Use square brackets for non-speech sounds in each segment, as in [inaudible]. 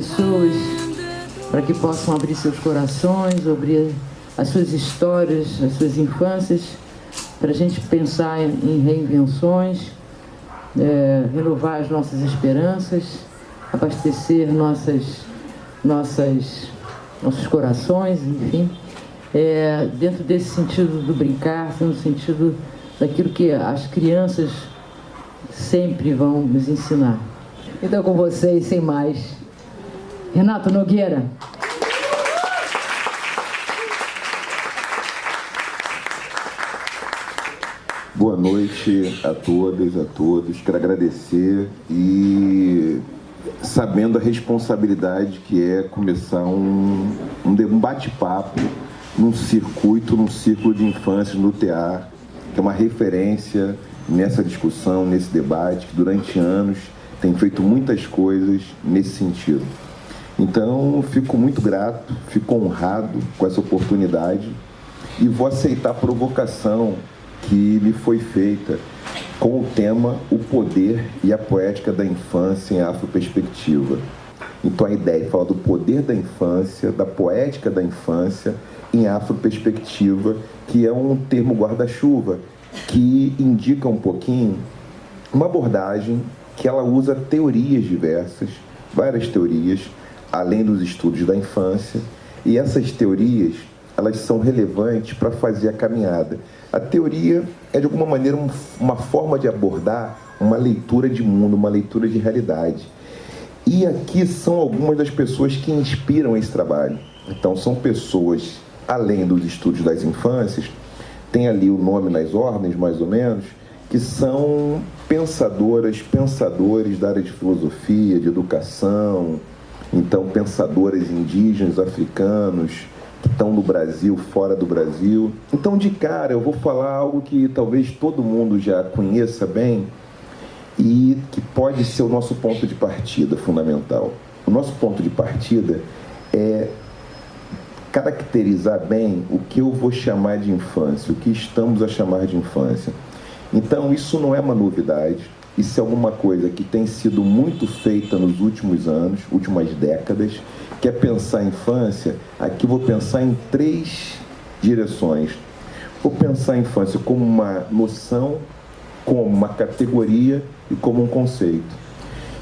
pessoas para que possam abrir seus corações, abrir as suas histórias, as suas infâncias, para a gente pensar em reinvenções, é, renovar as nossas esperanças, abastecer nossas, nossas, nossos corações, enfim, é, dentro desse sentido do brincar, no sentido daquilo que as crianças sempre vão nos ensinar. Então, com vocês, sem mais, Renato Nogueira. Boa noite a todas, a todos. Quero agradecer e sabendo a responsabilidade que é começar um, um bate-papo num circuito, num círculo de infância no teatro, que é uma referência nessa discussão, nesse debate, que durante anos tem feito muitas coisas nesse sentido. Então, fico muito grato, fico honrado com essa oportunidade e vou aceitar a provocação que me foi feita com o tema O Poder e a Poética da Infância em Afroperspectiva. Então a ideia é falar do poder da infância, da poética da infância em afroperspectiva, que é um termo guarda-chuva que indica um pouquinho uma abordagem que ela usa teorias diversas, várias teorias, além dos estudos da infância, e essas teorias elas são relevantes para fazer a caminhada. A teoria é de alguma maneira uma forma de abordar uma leitura de mundo, uma leitura de realidade. E aqui são algumas das pessoas que inspiram esse trabalho. Então são pessoas, além dos estudos das infâncias, tem ali o nome nas ordens, mais ou menos, que são pensadoras, pensadores da área de filosofia, de educação, então pensadores indígenas, africanos, que estão no Brasil, fora do Brasil. Então, de cara, eu vou falar algo que talvez todo mundo já conheça bem e que pode ser o nosso ponto de partida fundamental. O nosso ponto de partida é caracterizar bem o que eu vou chamar de infância, o que estamos a chamar de infância. Então, isso não é uma novidade, isso é alguma coisa que tem sido muito feita nos últimos anos, últimas décadas, que é pensar a infância, aqui vou pensar em três direções. Vou pensar a infância como uma noção, como uma categoria e como um conceito.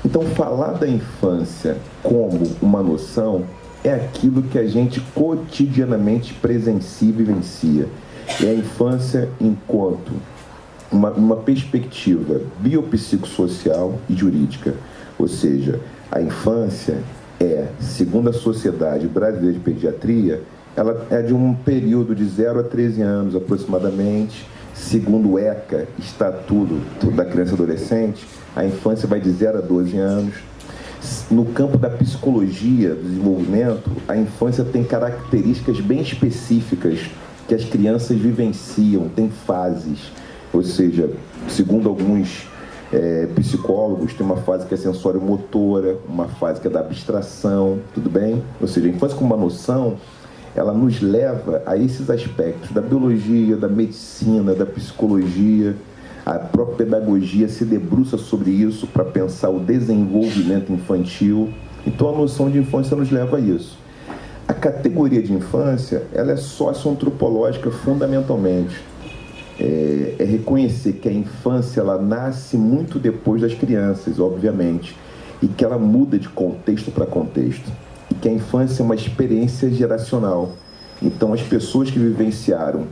Então, falar da infância como uma noção é aquilo que a gente cotidianamente presencia e vivencia. É a infância enquanto uma, uma perspectiva biopsicossocial e jurídica. Ou seja, a infância é, segundo a Sociedade Brasileira de Pediatria, ela é de um período de 0 a 13 anos aproximadamente. Segundo o ECA, Estatuto da Criança e Adolescente, a infância vai de 0 a 12 anos no campo da psicologia do desenvolvimento, a infância tem características bem específicas que as crianças vivenciam, tem fases. Ou seja, segundo alguns é, psicólogos, tem uma fase que é sensório-motora, uma fase que é da abstração, tudo bem? Ou seja, a infância com uma noção, ela nos leva a esses aspectos da biologia, da medicina, da psicologia, a própria pedagogia se debruça sobre isso para pensar o desenvolvimento infantil. Então a noção de infância nos leva a isso. A categoria de infância ela é socioantropológica fundamentalmente. É, é reconhecer que a infância ela nasce muito depois das crianças, obviamente, e que ela muda de contexto para contexto. E que a infância é uma experiência geracional. Então as pessoas que vivenciaram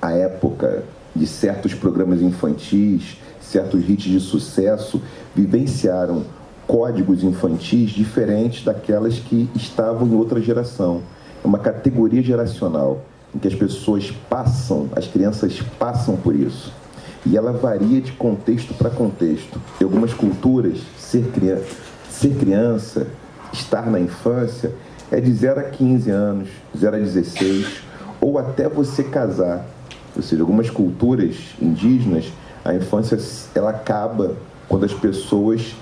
a época de certos programas infantis, certos hits de sucesso, vivenciaram códigos infantis diferentes daquelas que estavam em outra geração. É uma categoria geracional em que as pessoas passam, as crianças passam por isso. E ela varia de contexto para contexto. Em algumas culturas, ser criança, ser criança, estar na infância, é de 0 a 15 anos, 0 a 16, ou até você casar. Ou seja, algumas culturas indígenas, a infância ela acaba quando as pessoas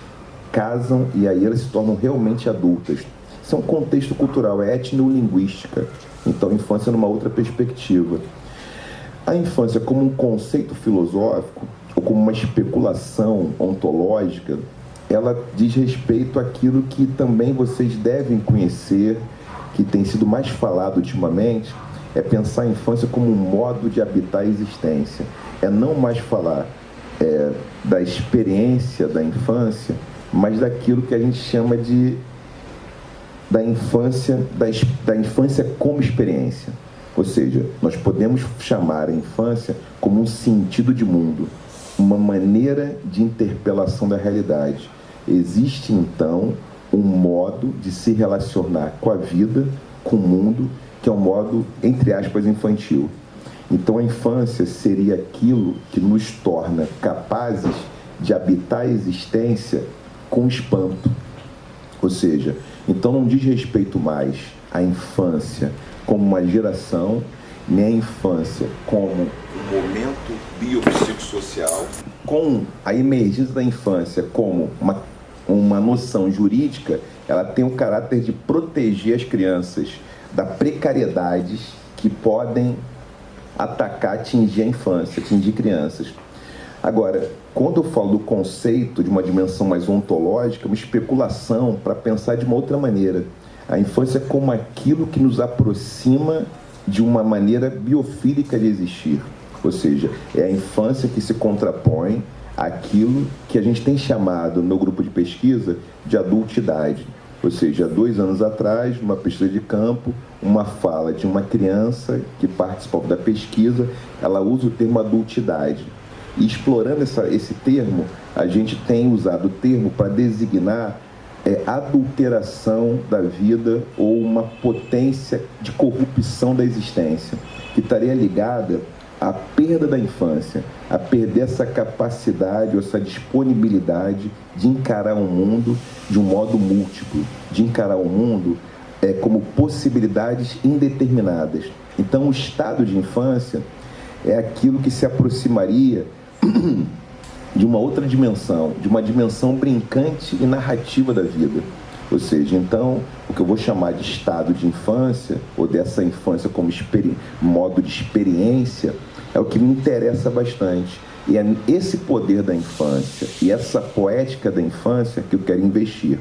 casam e aí elas se tornam realmente adultas. Isso é um contexto cultural, é etnolinguística. Então, infância numa outra perspectiva. A infância como um conceito filosófico ou como uma especulação ontológica, ela diz respeito àquilo que também vocês devem conhecer, que tem sido mais falado ultimamente, é pensar a infância como um modo de habitar a existência. É não mais falar é, da experiência da infância, mas daquilo que a gente chama de da infância, da, da infância como experiência. Ou seja, nós podemos chamar a infância como um sentido de mundo, uma maneira de interpelação da realidade. Existe então um modo de se relacionar com a vida, com o mundo, que é um modo, entre aspas, infantil. Então a infância seria aquilo que nos torna capazes de habitar a existência com espanto. Ou seja, então não diz respeito mais à infância como uma geração, nem à infância como um momento biopsicossocial, com a emergência da infância como uma, uma noção jurídica, ela tem o caráter de proteger as crianças da precariedades que podem atacar, atingir a infância, atingir crianças. Agora, quando eu falo do conceito de uma dimensão mais ontológica, uma especulação para pensar de uma outra maneira. A infância como aquilo que nos aproxima de uma maneira biofílica de existir. Ou seja, é a infância que se contrapõe àquilo que a gente tem chamado no grupo de pesquisa de adultidade. Ou seja, dois anos atrás, numa pesquisa de campo, uma fala de uma criança que participou da pesquisa, ela usa o termo adultidade. E explorando essa, esse termo, a gente tem usado o termo para designar é, adulteração da vida ou uma potência de corrupção da existência, que estaria ligada à perda da infância, a perder essa capacidade ou essa disponibilidade de encarar o mundo de um modo múltiplo, de encarar o mundo é, como possibilidades indeterminadas. Então, o estado de infância é aquilo que se aproximaria de uma outra dimensão, de uma dimensão brincante e narrativa da vida. Ou seja, então, o que eu vou chamar de estado de infância, ou dessa infância como modo de experiência, é o que me interessa bastante. E é esse poder da infância e essa poética da infância que eu quero investir.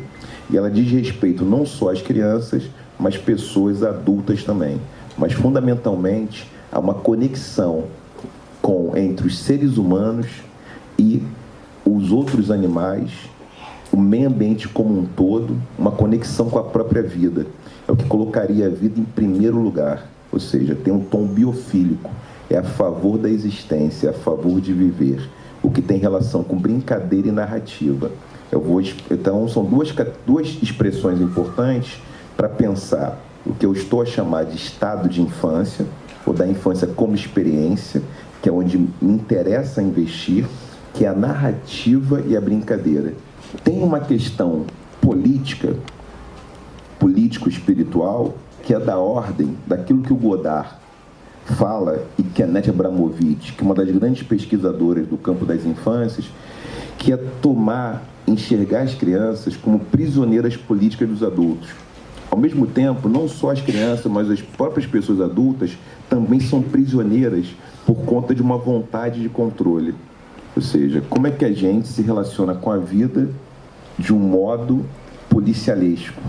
E ela diz respeito não só às crianças, mas pessoas adultas também. Mas fundamentalmente a uma conexão com entre os seres humanos e os outros animais, o meio ambiente como um todo, uma conexão com a própria vida. É o que colocaria a vida em primeiro lugar, ou seja, tem um tom biofílico, é a favor da existência, é a favor de viver, o que tem relação com brincadeira e narrativa. Eu vou, então, são duas, duas expressões importantes para pensar o que eu estou a chamar de estado de infância, ou da infância como experiência, que é onde me interessa investir, que é a narrativa e a brincadeira. Tem uma questão política, político-espiritual, que é da ordem daquilo que o Godard fala e que a Nete Abramovic, que é uma das grandes pesquisadoras do campo das infâncias, que é tomar, enxergar as crianças como prisioneiras políticas dos adultos. Ao mesmo tempo, não só as crianças, mas as próprias pessoas adultas também são prisioneiras por conta de uma vontade de controle. Ou seja, como é que a gente se relaciona com a vida de um modo policialesco,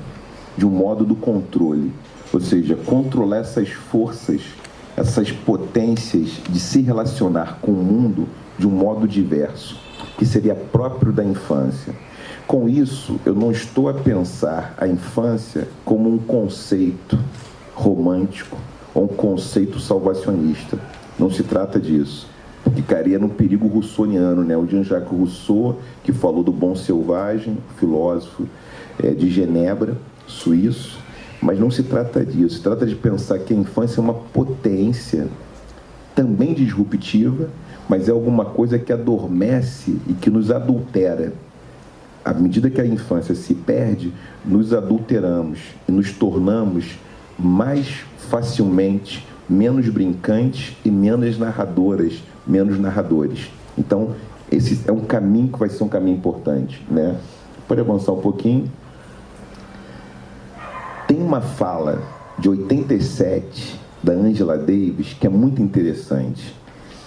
de um modo do controle. Ou seja, controlar essas forças, essas potências de se relacionar com o mundo de um modo diverso, que seria próprio da infância. Com isso, eu não estou a pensar a infância como um conceito romântico ou um conceito salvacionista não se trata disso. Ficaria no perigo russoniano, né? O Jean-Jacques Rousseau, que falou do bom selvagem, filósofo é, de Genebra, suíço, mas não se trata disso. Se trata de pensar que a infância é uma potência também disruptiva, mas é alguma coisa que adormece e que nos adultera. À medida que a infância se perde, nos adulteramos e nos tornamos mais facilmente menos brincantes e menos narradoras, menos narradores. Então, esse é um caminho que vai ser um caminho importante, né? Pode avançar um pouquinho. Tem uma fala de 87 da Angela Davis que é muito interessante.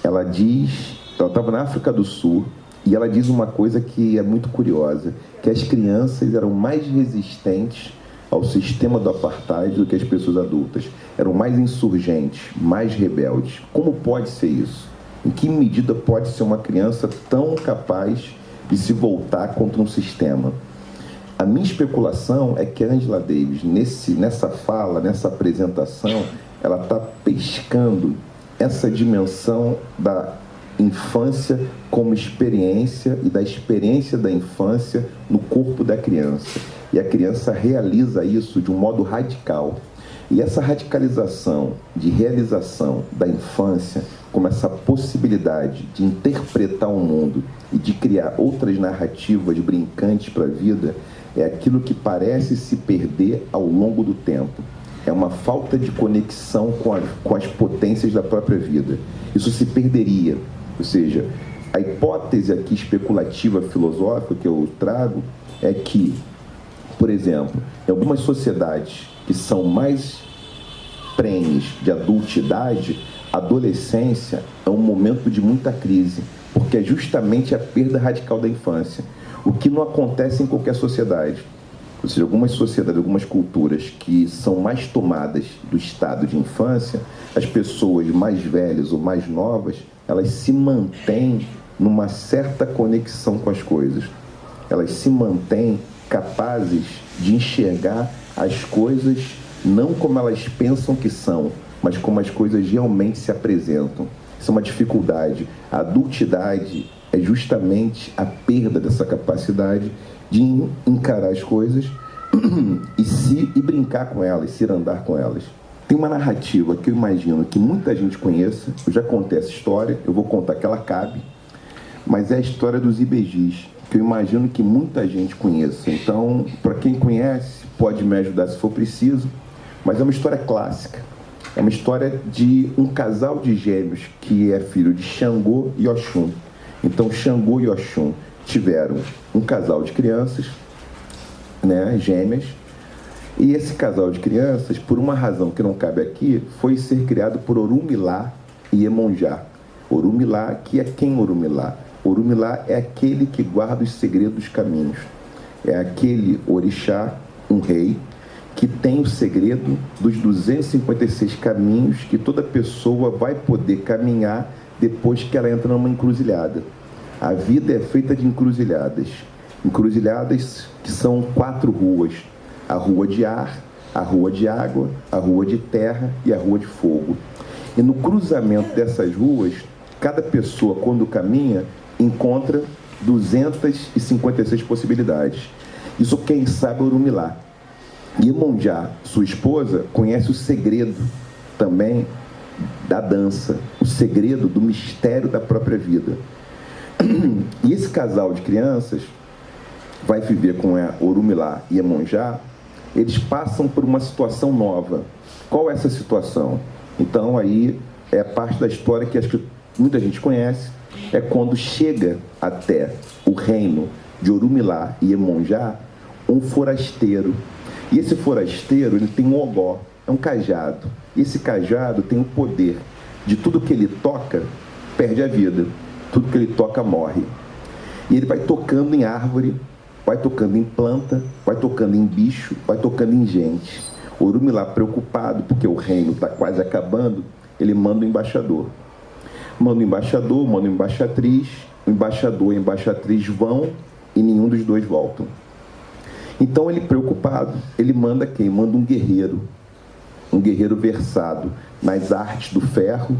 Ela diz, ela estava na África do Sul E ela diz uma coisa que é muito curiosa, que as crianças eram mais resistentes ao sistema do apartheid do que as pessoas adultas. Eram mais insurgentes, mais rebeldes. Como pode ser isso? Em que medida pode ser uma criança tão capaz de se voltar contra um sistema? A minha especulação é que Angela Davis, nesse, nessa fala, nessa apresentação, ela está pescando essa dimensão da infância como experiência e da experiência da infância no corpo da criança. E a criança realiza isso de um modo radical. E essa radicalização de realização da infância, como essa possibilidade de interpretar o mundo e de criar outras narrativas brincantes para a vida, é aquilo que parece se perder ao longo do tempo. É uma falta de conexão com, a, com as potências da própria vida. Isso se perderia. Ou seja, a hipótese aqui especulativa filosófica que eu trago é que por exemplo, em algumas sociedades que são mais prenes de adultidade, adolescência é um momento de muita crise, porque é justamente a perda radical da infância, o que não acontece em qualquer sociedade. Ou seja, algumas sociedades, algumas culturas que são mais tomadas do estado de infância, as pessoas mais velhas ou mais novas, elas se mantêm numa certa conexão com as coisas. Elas se mantêm capazes de enxergar as coisas não como elas pensam que são, mas como as coisas realmente se apresentam. Isso é uma dificuldade. A adultidade é justamente a perda dessa capacidade de encarar as coisas [clears throat] e se e brincar com elas, se andar com elas. Tem uma narrativa que eu imagino que muita gente conheça. Eu já contei essa história, eu vou contar que ela cabe, mas é a história dos IBGs que eu imagino que muita gente conheça. Então, para quem conhece, pode me ajudar se for preciso, mas é uma história clássica. É uma história de um casal de gêmeos que é filho de Xangô e Oxum. Então, Xangô e Oxum tiveram um casal de crianças, né, gêmeas, e esse casal de crianças, por uma razão que não cabe aqui, foi ser criado por Orumilá e Emonjá. Orumilá, que é quem Orumilá? Orumilá é aquele que guarda os segredos dos caminhos. É aquele orixá, um rei, que tem o segredo dos 256 caminhos que toda pessoa vai poder caminhar depois que ela entra numa encruzilhada. A vida é feita de encruzilhadas. Encruzilhadas que são quatro ruas: a rua de ar, a rua de água, a rua de terra e a rua de fogo. E no cruzamento dessas ruas, cada pessoa, quando caminha, encontra 256 possibilidades. Isso quem sabe Urumilá. Iemonjá, sua esposa, conhece o segredo também da dança, o segredo do mistério da própria vida. [clears throat] E esse casal de crianças vai viver com a Orumilá e Iemonjá, eles passam por uma situação nova. Qual é essa situação? Então aí é parte da história que acho que muita gente conhece, é quando chega até o reino de Orumilá e Emonjá um forasteiro. E esse forasteiro ele tem um ogó, é um cajado. Esse cajado tem o poder de tudo que ele toca, perde a vida. Tudo que ele toca morre. E ele vai tocando em árvore, vai tocando em planta, vai tocando em bicho, vai tocando em gente. Orumilá, preocupado porque o reino está quase acabando, ele manda o um embaixador manda o embaixador, manda a embaixatriz, o embaixador e a embaixatriz vão e nenhum dos dois voltam. Então ele preocupado, ele manda quem? Manda um guerreiro, um guerreiro versado nas artes do ferro,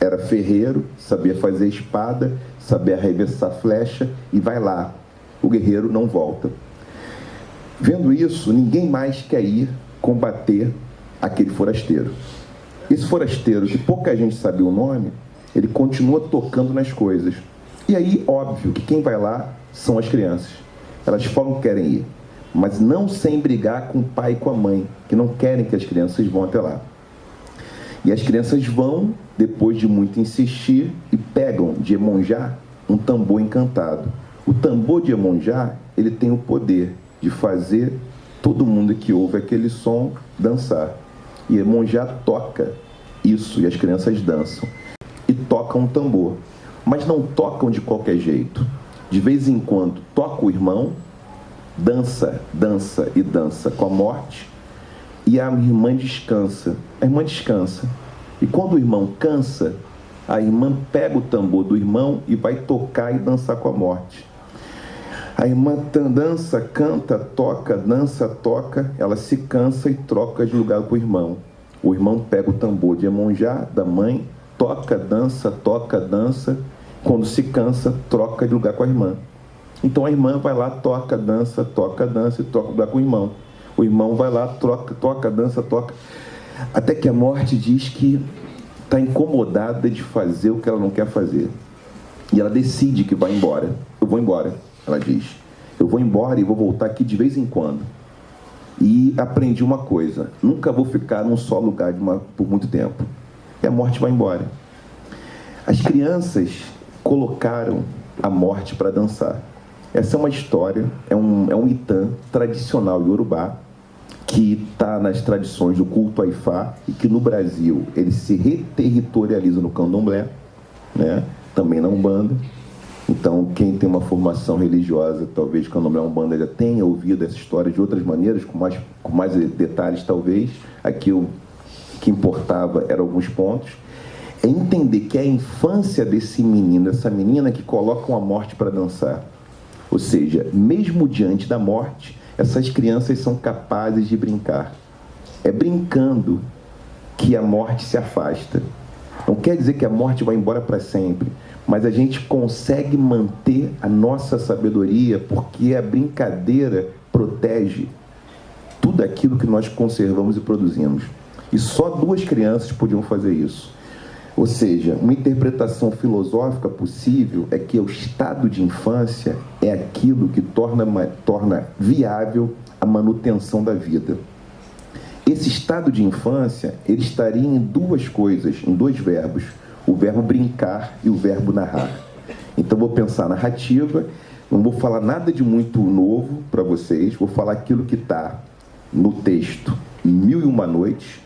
era ferreiro, sabia fazer espada, sabia arremessar flecha e vai lá. O guerreiro não volta. Vendo isso, ninguém mais quer ir combater aquele forasteiro. Esse forasteiro, que pouca gente sabia o nome, ele continua tocando nas coisas. E aí, óbvio que quem vai lá são as crianças. Elas falam que querem ir, mas não sem brigar com o pai e com a mãe, que não querem que as crianças vão até lá. E as crianças vão, depois de muito insistir, e pegam de Emonjá um tambor encantado. O tambor de Emonjá, ele tem o poder de fazer todo mundo que ouve aquele som dançar. E Emonjá toca isso e as crianças dançam e toca um tambor. mas não tocam de qualquer jeito. De vez em quando toca o irmão, dança, dança e dança com a morte, e a irmã descansa. A irmã descansa. E quando o irmão cansa, a irmã pega o tambor do irmão e vai tocar e dançar com a morte. A irmã dança, canta, toca, dança, toca, ela se cansa e troca de lugar com o irmão. O irmão pega o tambor de Emonjá, da mãe, toca, dança, toca, dança. Quando se cansa, troca de lugar com a irmã. Então a irmã vai lá, toca, dança, toca, dança e troca lugar com o irmão. O irmão vai lá, troca, toca, dança, toca. Até que a morte diz que está incomodada de fazer o que ela não quer fazer. E ela decide que vai embora. Eu vou embora ela diz. Eu vou embora e vou voltar aqui de vez em quando. E aprendi uma coisa: nunca vou ficar num só lugar uma, por muito tempo. E a morte vai embora. As crianças colocaram a morte para dançar. Essa é uma história, é um, é um itã tradicional iorubá, que está nas tradições do culto Aifá e que no Brasil ele se reterritorializa no candomblé, né? também na Umbanda. Então, quem tem uma formação religiosa, talvez o Umbanda já tenha ouvido essa história de outras maneiras, com mais, com mais detalhes, talvez. Aqui o que importava eram alguns pontos. É entender que a infância desse menino, dessa menina que colocam a morte para dançar. Ou seja, mesmo diante da morte, essas crianças são capazes de brincar. É brincando que a morte se afasta. Não quer dizer que a morte vai embora para sempre mas a gente consegue manter a nossa sabedoria porque a brincadeira protege tudo aquilo que nós conservamos e produzimos. E só duas crianças podiam fazer isso. Ou seja, uma interpretação filosófica possível é que o estado de infância é aquilo que torna, torna viável a manutenção da vida. Esse estado de infância, ele estaria em duas coisas, em dois verbos o verbo brincar e o verbo narrar. Então vou pensar narrativa, não vou falar nada de muito novo para vocês, vou falar aquilo que está no texto Mil e Uma Noites,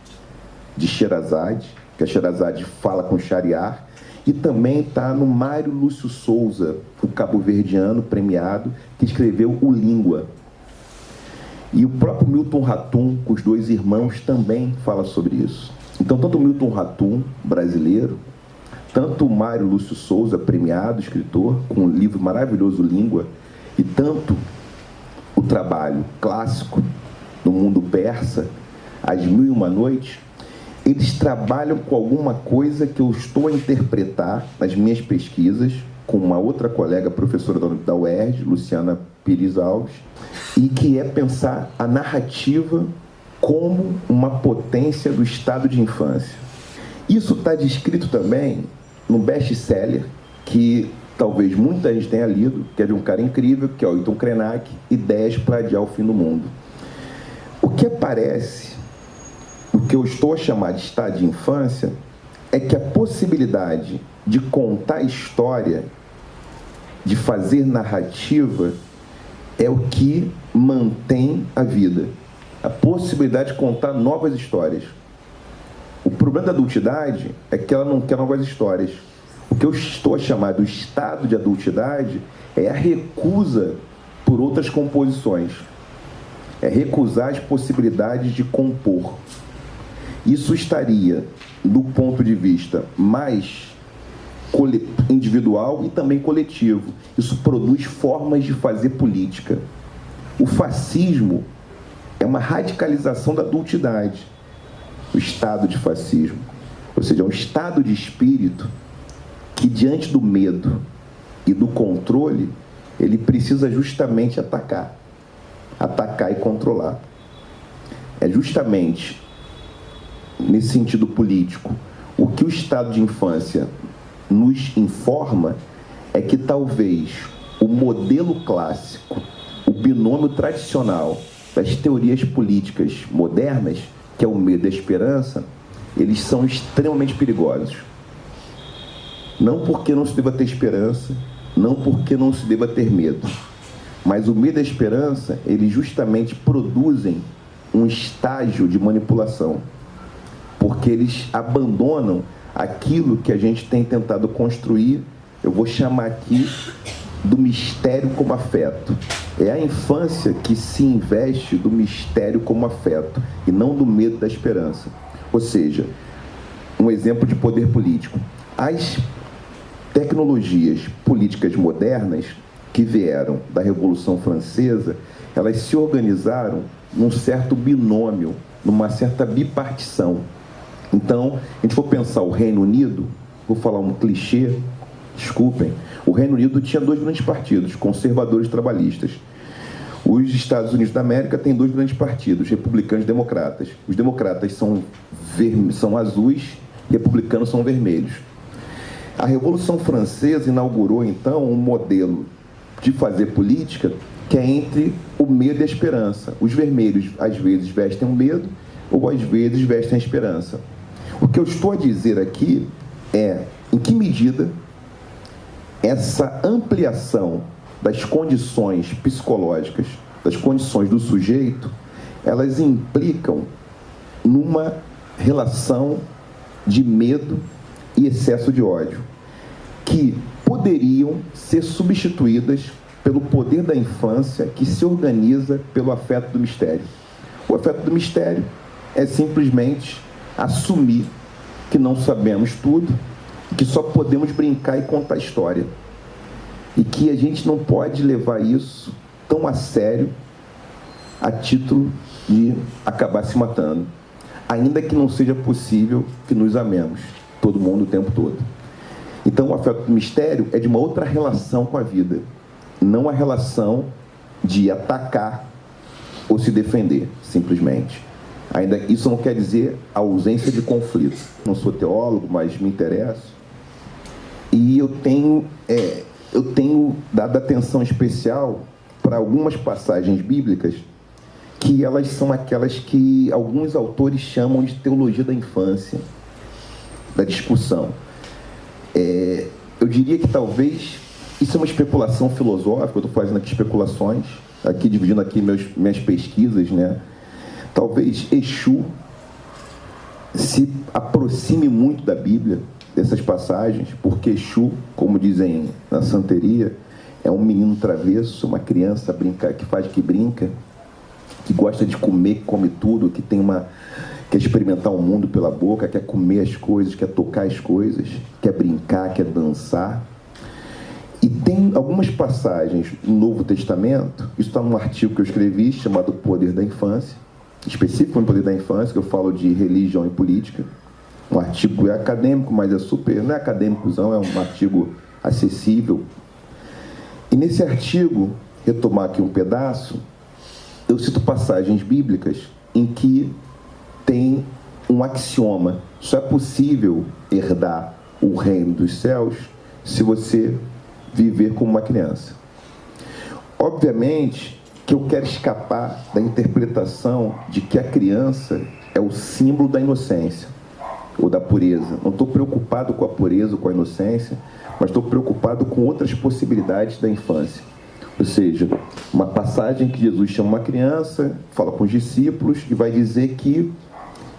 de Sherazade, que a Sherazade fala com Shariar, e também está no Mário Lúcio Souza, o cabo-verdiano premiado, que escreveu o Língua. E o próprio Milton Ratum, com os dois irmãos, também fala sobre isso. Então, tanto o Milton Ratum, brasileiro, tanto o Mário Lúcio Souza, premiado escritor, com um livro maravilhoso Língua, e tanto o trabalho clássico do mundo persa, As Mil e Uma Noites, eles trabalham com alguma coisa que eu estou a interpretar nas minhas pesquisas, com uma outra colega, professora da UERJ, Luciana Pires Alves, e que é pensar a narrativa como uma potência do estado de infância. Isso está descrito também no best-seller, que talvez muita gente tenha lido, que é de um cara incrível, que é o Hilton Krenak, Ideias para Adiar o Fim do Mundo. O que aparece, que eu estou a chamar de estado de infância, é que a possibilidade de contar história, de fazer narrativa, é o que mantém a vida. A possibilidade de contar novas histórias. O problema da adultidade é que ela não quer novas histórias. O que eu estou a chamar do estado de adultidade é a recusa por outras composições. É recusar as possibilidades de compor. Isso estaria, do ponto de vista mais individual e também coletivo. Isso produz formas de fazer política. O fascismo é uma radicalização da adultidade o estado de fascismo. Ou seja, é um estado de espírito que, diante do medo e do controle, ele precisa justamente atacar. Atacar e controlar. É justamente nesse sentido político o que o estado de infância nos informa é que talvez o modelo clássico, o binômio tradicional das teorias políticas modernas que é o medo e a esperança, eles são extremamente perigosos. Não porque não se deva ter esperança, não porque não se deva ter medo, mas o medo e a esperança, eles justamente produzem um estágio de manipulação, porque eles abandonam aquilo que a gente tem tentado construir eu vou chamar aqui do mistério como afeto. É a infância que se investe do mistério como afeto e não do medo da esperança. Ou seja, um exemplo de poder político. As tecnologias políticas modernas que vieram da Revolução Francesa, elas se organizaram num certo binômio, numa certa bipartição. Então, a gente for pensar o Reino Unido, vou falar um clichê, desculpem, o Reino Unido tinha dois grandes partidos, conservadores e trabalhistas. Os Estados Unidos da América têm dois grandes partidos, republicanos e democratas. Os democratas são, são azuis, republicanos são vermelhos. A Revolução Francesa inaugurou, então, um modelo de fazer política que é entre o medo e a esperança. Os vermelhos, às vezes, vestem o medo ou, às vezes, vestem a esperança. O que eu estou a dizer aqui é em que medida essa ampliação das condições psicológicas, das condições do sujeito, elas implicam numa relação de medo e excesso de ódio, que poderiam ser substituídas pelo poder da infância que se organiza pelo afeto do mistério. O afeto do mistério é simplesmente assumir que não sabemos tudo, que só podemos brincar e contar história. E que a gente não pode levar isso tão a sério a título de acabar se matando. Ainda que não seja possível que nos amemos, todo mundo o tempo todo. Então, o afeto do mistério é de uma outra relação com a vida, não a relação de atacar ou se defender, simplesmente. Ainda isso não quer dizer a ausência de conflito. Não sou teólogo, mas me interesso. E eu tenho, é, eu tenho dado atenção especial para algumas passagens bíblicas que elas são aquelas que alguns autores chamam de teologia da infância, da discussão. É, eu diria que talvez isso é uma especulação filosófica, eu estou fazendo aqui especulações, aqui dividindo aqui meus, minhas pesquisas, né? Talvez Exu se aproxime muito da Bíblia, dessas passagens, porque Exu, como dizem na santeria, é um menino travesso, uma criança brinca, que faz que brinca, que gosta de comer, que come tudo, que tem uma quer experimentar o mundo pela boca, quer comer as coisas, quer tocar as coisas, quer brincar, quer dançar. E tem algumas passagens no Novo Testamento, isso está num artigo que eu escrevi chamado Poder da Infância, específico no Poder da Infância, que eu falo de religião e política. Um artigo é acadêmico, mas é super, não é acadêmicozão, é um artigo acessível. E nesse artigo, retomar aqui um pedaço, eu cito passagens bíblicas em que tem um axioma. Só é possível herdar o reino dos céus se você viver como uma criança. Obviamente que eu quero escapar da interpretação de que a criança é o símbolo da inocência ou da pureza. Não estou preocupado com a pureza ou com a inocência, mas estou preocupado com outras possibilidades da infância. Ou seja, uma passagem que Jesus chama uma criança, fala com os discípulos e vai dizer que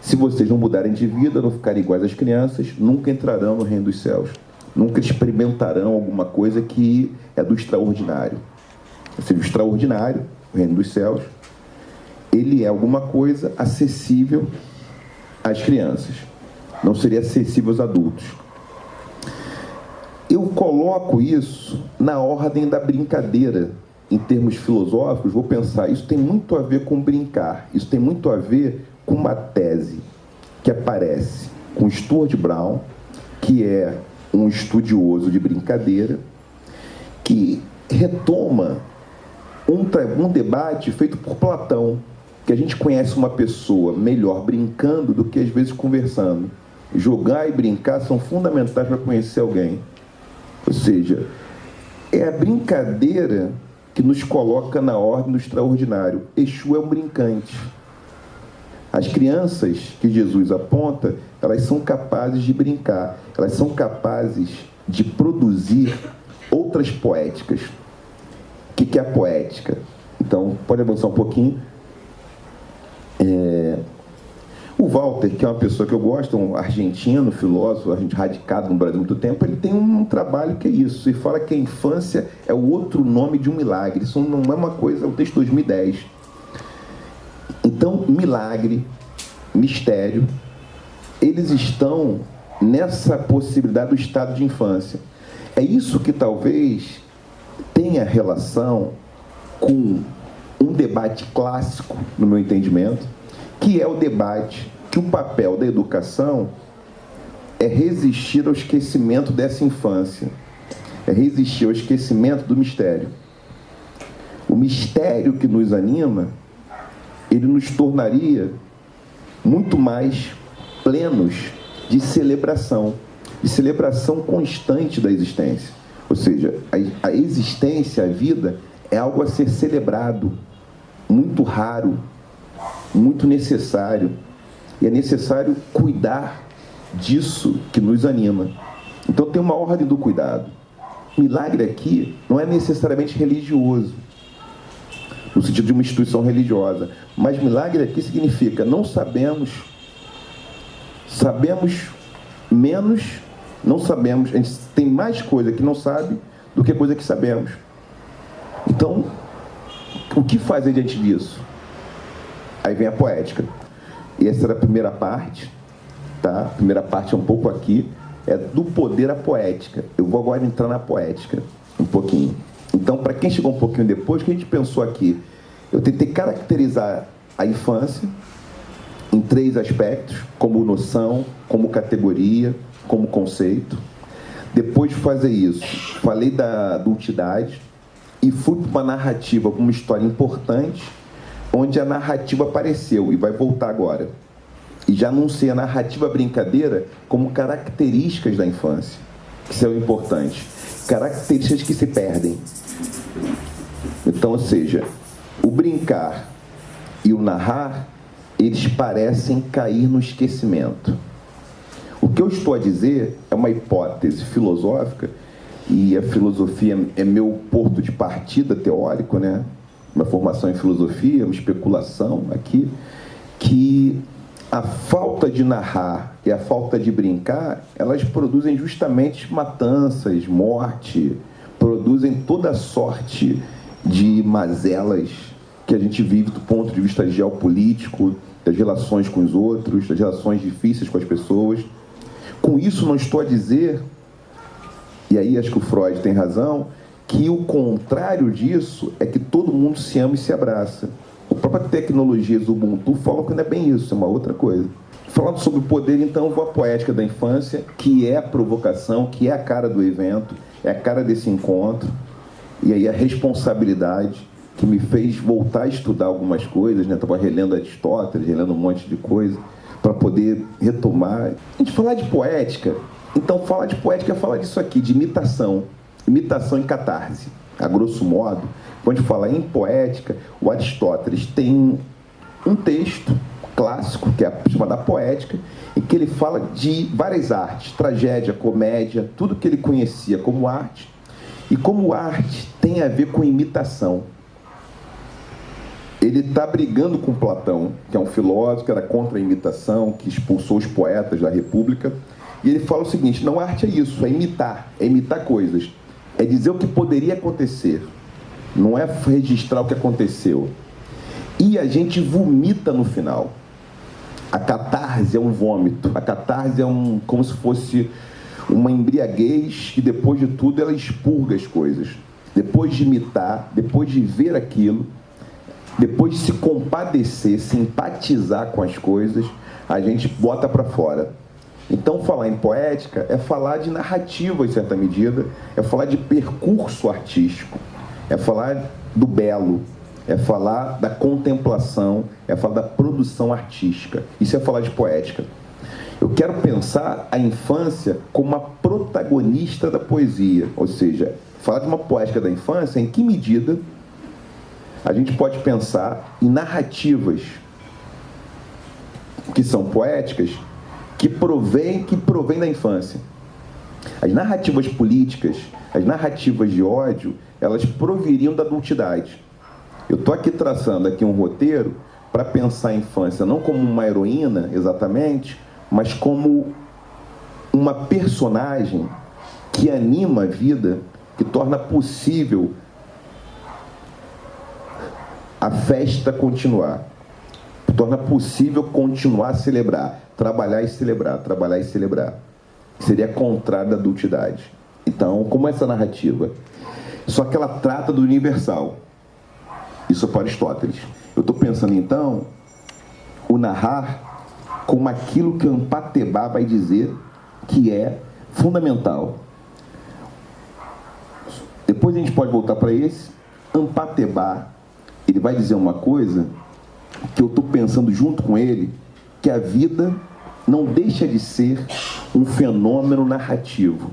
se vocês não mudarem de vida, não ficarem iguais às crianças, nunca entrarão no reino dos céus. Nunca experimentarão alguma coisa que é do extraordinário. Ou seja, o extraordinário, o reino dos céus, ele é alguma coisa acessível às crianças. Não seria acessível aos adultos. Eu coloco isso na ordem da brincadeira, em termos filosóficos, vou pensar, isso tem muito a ver com brincar, isso tem muito a ver com uma tese que aparece com Stuart Brown, que é um estudioso de brincadeira, que retoma um, um debate feito por Platão, que a gente conhece uma pessoa melhor brincando do que às vezes conversando. Jogar e brincar são fundamentais para conhecer alguém. Ou seja, é a brincadeira que nos coloca na ordem do extraordinário. Exu é um brincante. As crianças que Jesus aponta, elas são capazes de brincar, elas são capazes de produzir outras poéticas. O que é a poética? Então, pode avançar um pouquinho. É... O Walter, que é uma pessoa que eu gosto, um argentino, filósofo, a gente radicado no Brasil há muito tempo, ele tem um trabalho que é isso. Ele fala que a infância é o outro nome de um milagre. Isso não é uma coisa, é o texto de 2010. Então, milagre, mistério, eles estão nessa possibilidade do estado de infância. É isso que talvez tenha relação com um debate clássico, no meu entendimento, que é o debate que o papel da educação é resistir ao esquecimento dessa infância, é resistir ao esquecimento do mistério. O mistério que nos anima, ele nos tornaria muito mais plenos de celebração, de celebração constante da existência. Ou seja, a, a existência, a vida, é algo a ser celebrado, muito raro, muito necessário. E é necessário cuidar disso que nos anima. Então tem uma ordem do cuidado. Milagre aqui não é necessariamente religioso, no sentido de uma instituição religiosa, mas milagre aqui significa não sabemos, sabemos menos, não sabemos, a gente tem mais coisa que não sabe do que coisa que sabemos. Então, o que fazer diante disso? Aí vem a poética. E essa era a primeira parte, tá? A primeira parte é um pouco aqui, é do poder à poética. Eu vou agora entrar na poética, um pouquinho. Então, para quem chegou um pouquinho depois, que a gente pensou aqui? Eu tentei caracterizar a infância em três aspectos, como noção, como categoria, como conceito. Depois de fazer isso, falei da adultidade e fui para uma narrativa, uma história importante, onde a narrativa apareceu e vai voltar agora. E já anunciei a narrativa brincadeira como características da infância, que são importantes. Características que se perdem. Então, ou seja, o brincar e o narrar, eles parecem cair no esquecimento. O que eu estou a dizer é uma hipótese filosófica, e a filosofia é meu porto de partida teórico, né? uma formação em filosofia, uma especulação aqui, que a falta de narrar e a falta de brincar, elas produzem justamente matanças, morte, produzem toda sorte de mazelas que a gente vive do ponto de vista geopolítico, das relações com os outros, das relações difíceis com as pessoas. Com isso, não estou a dizer, e aí acho que o Freud tem razão, que o contrário disso é que todo mundo se ama e se abraça. A própria tecnologia do Ubuntu fala que não é bem isso, é uma outra coisa. Falando sobre o poder, então, vou à poética da infância, que é a provocação, que é a cara do evento, é a cara desse encontro, e aí a responsabilidade que me fez voltar a estudar algumas coisas, né? Estava relendo Aristóteles, relendo um monte de coisa, para poder retomar. A gente falar de poética, então falar de poética é falar disso aqui, de imitação imitação em catarse. A grosso modo, quando a gente fala em poética, o Aristóteles tem um texto clássico, que é a chamada poética, em que ele fala de várias artes, tragédia, comédia, tudo que ele conhecia como arte, e como arte tem a ver com imitação. Ele está brigando com Platão, que é um filósofo que era contra a imitação, que expulsou os poetas da República, e ele fala o seguinte: não arte é isso, é imitar, é imitar coisas é dizer o que poderia acontecer, não é registrar o que aconteceu. E a gente vomita no final. A catarse é um vômito, a catarse é um, como se fosse uma embriaguez que depois de tudo ela expurga as coisas. Depois de imitar, depois de ver aquilo, depois de se compadecer, simpatizar com as coisas, a gente bota para fora. Então, falar em poética é falar de narrativa, em certa medida, é falar de percurso artístico, é falar do belo, é falar da contemplação, é falar da produção artística. Isso é falar de poética. Eu quero pensar a infância como uma protagonista da poesia, ou seja, falar de uma poética da infância, em que medida a gente pode pensar em narrativas que são poéticas que provém, que provém da infância. As narrativas políticas, as narrativas de ódio, elas proviriam da adultidade. Eu estou aqui traçando aqui um roteiro para pensar a infância não como uma heroína, exatamente, mas como uma personagem que anima a vida, que torna possível a festa continuar. Torna possível continuar a celebrar, trabalhar e celebrar, trabalhar e celebrar. Seria contrário da adultidade. Então, como é essa narrativa? Só que ela trata do universal. Isso é para Aristóteles. Eu estou pensando, então, o narrar como aquilo que Ampatebá vai dizer que é fundamental. Depois a gente pode voltar para esse. Ampatebá, ele vai dizer uma coisa que eu estou pensando junto com ele, que a vida não deixa de ser um fenômeno narrativo.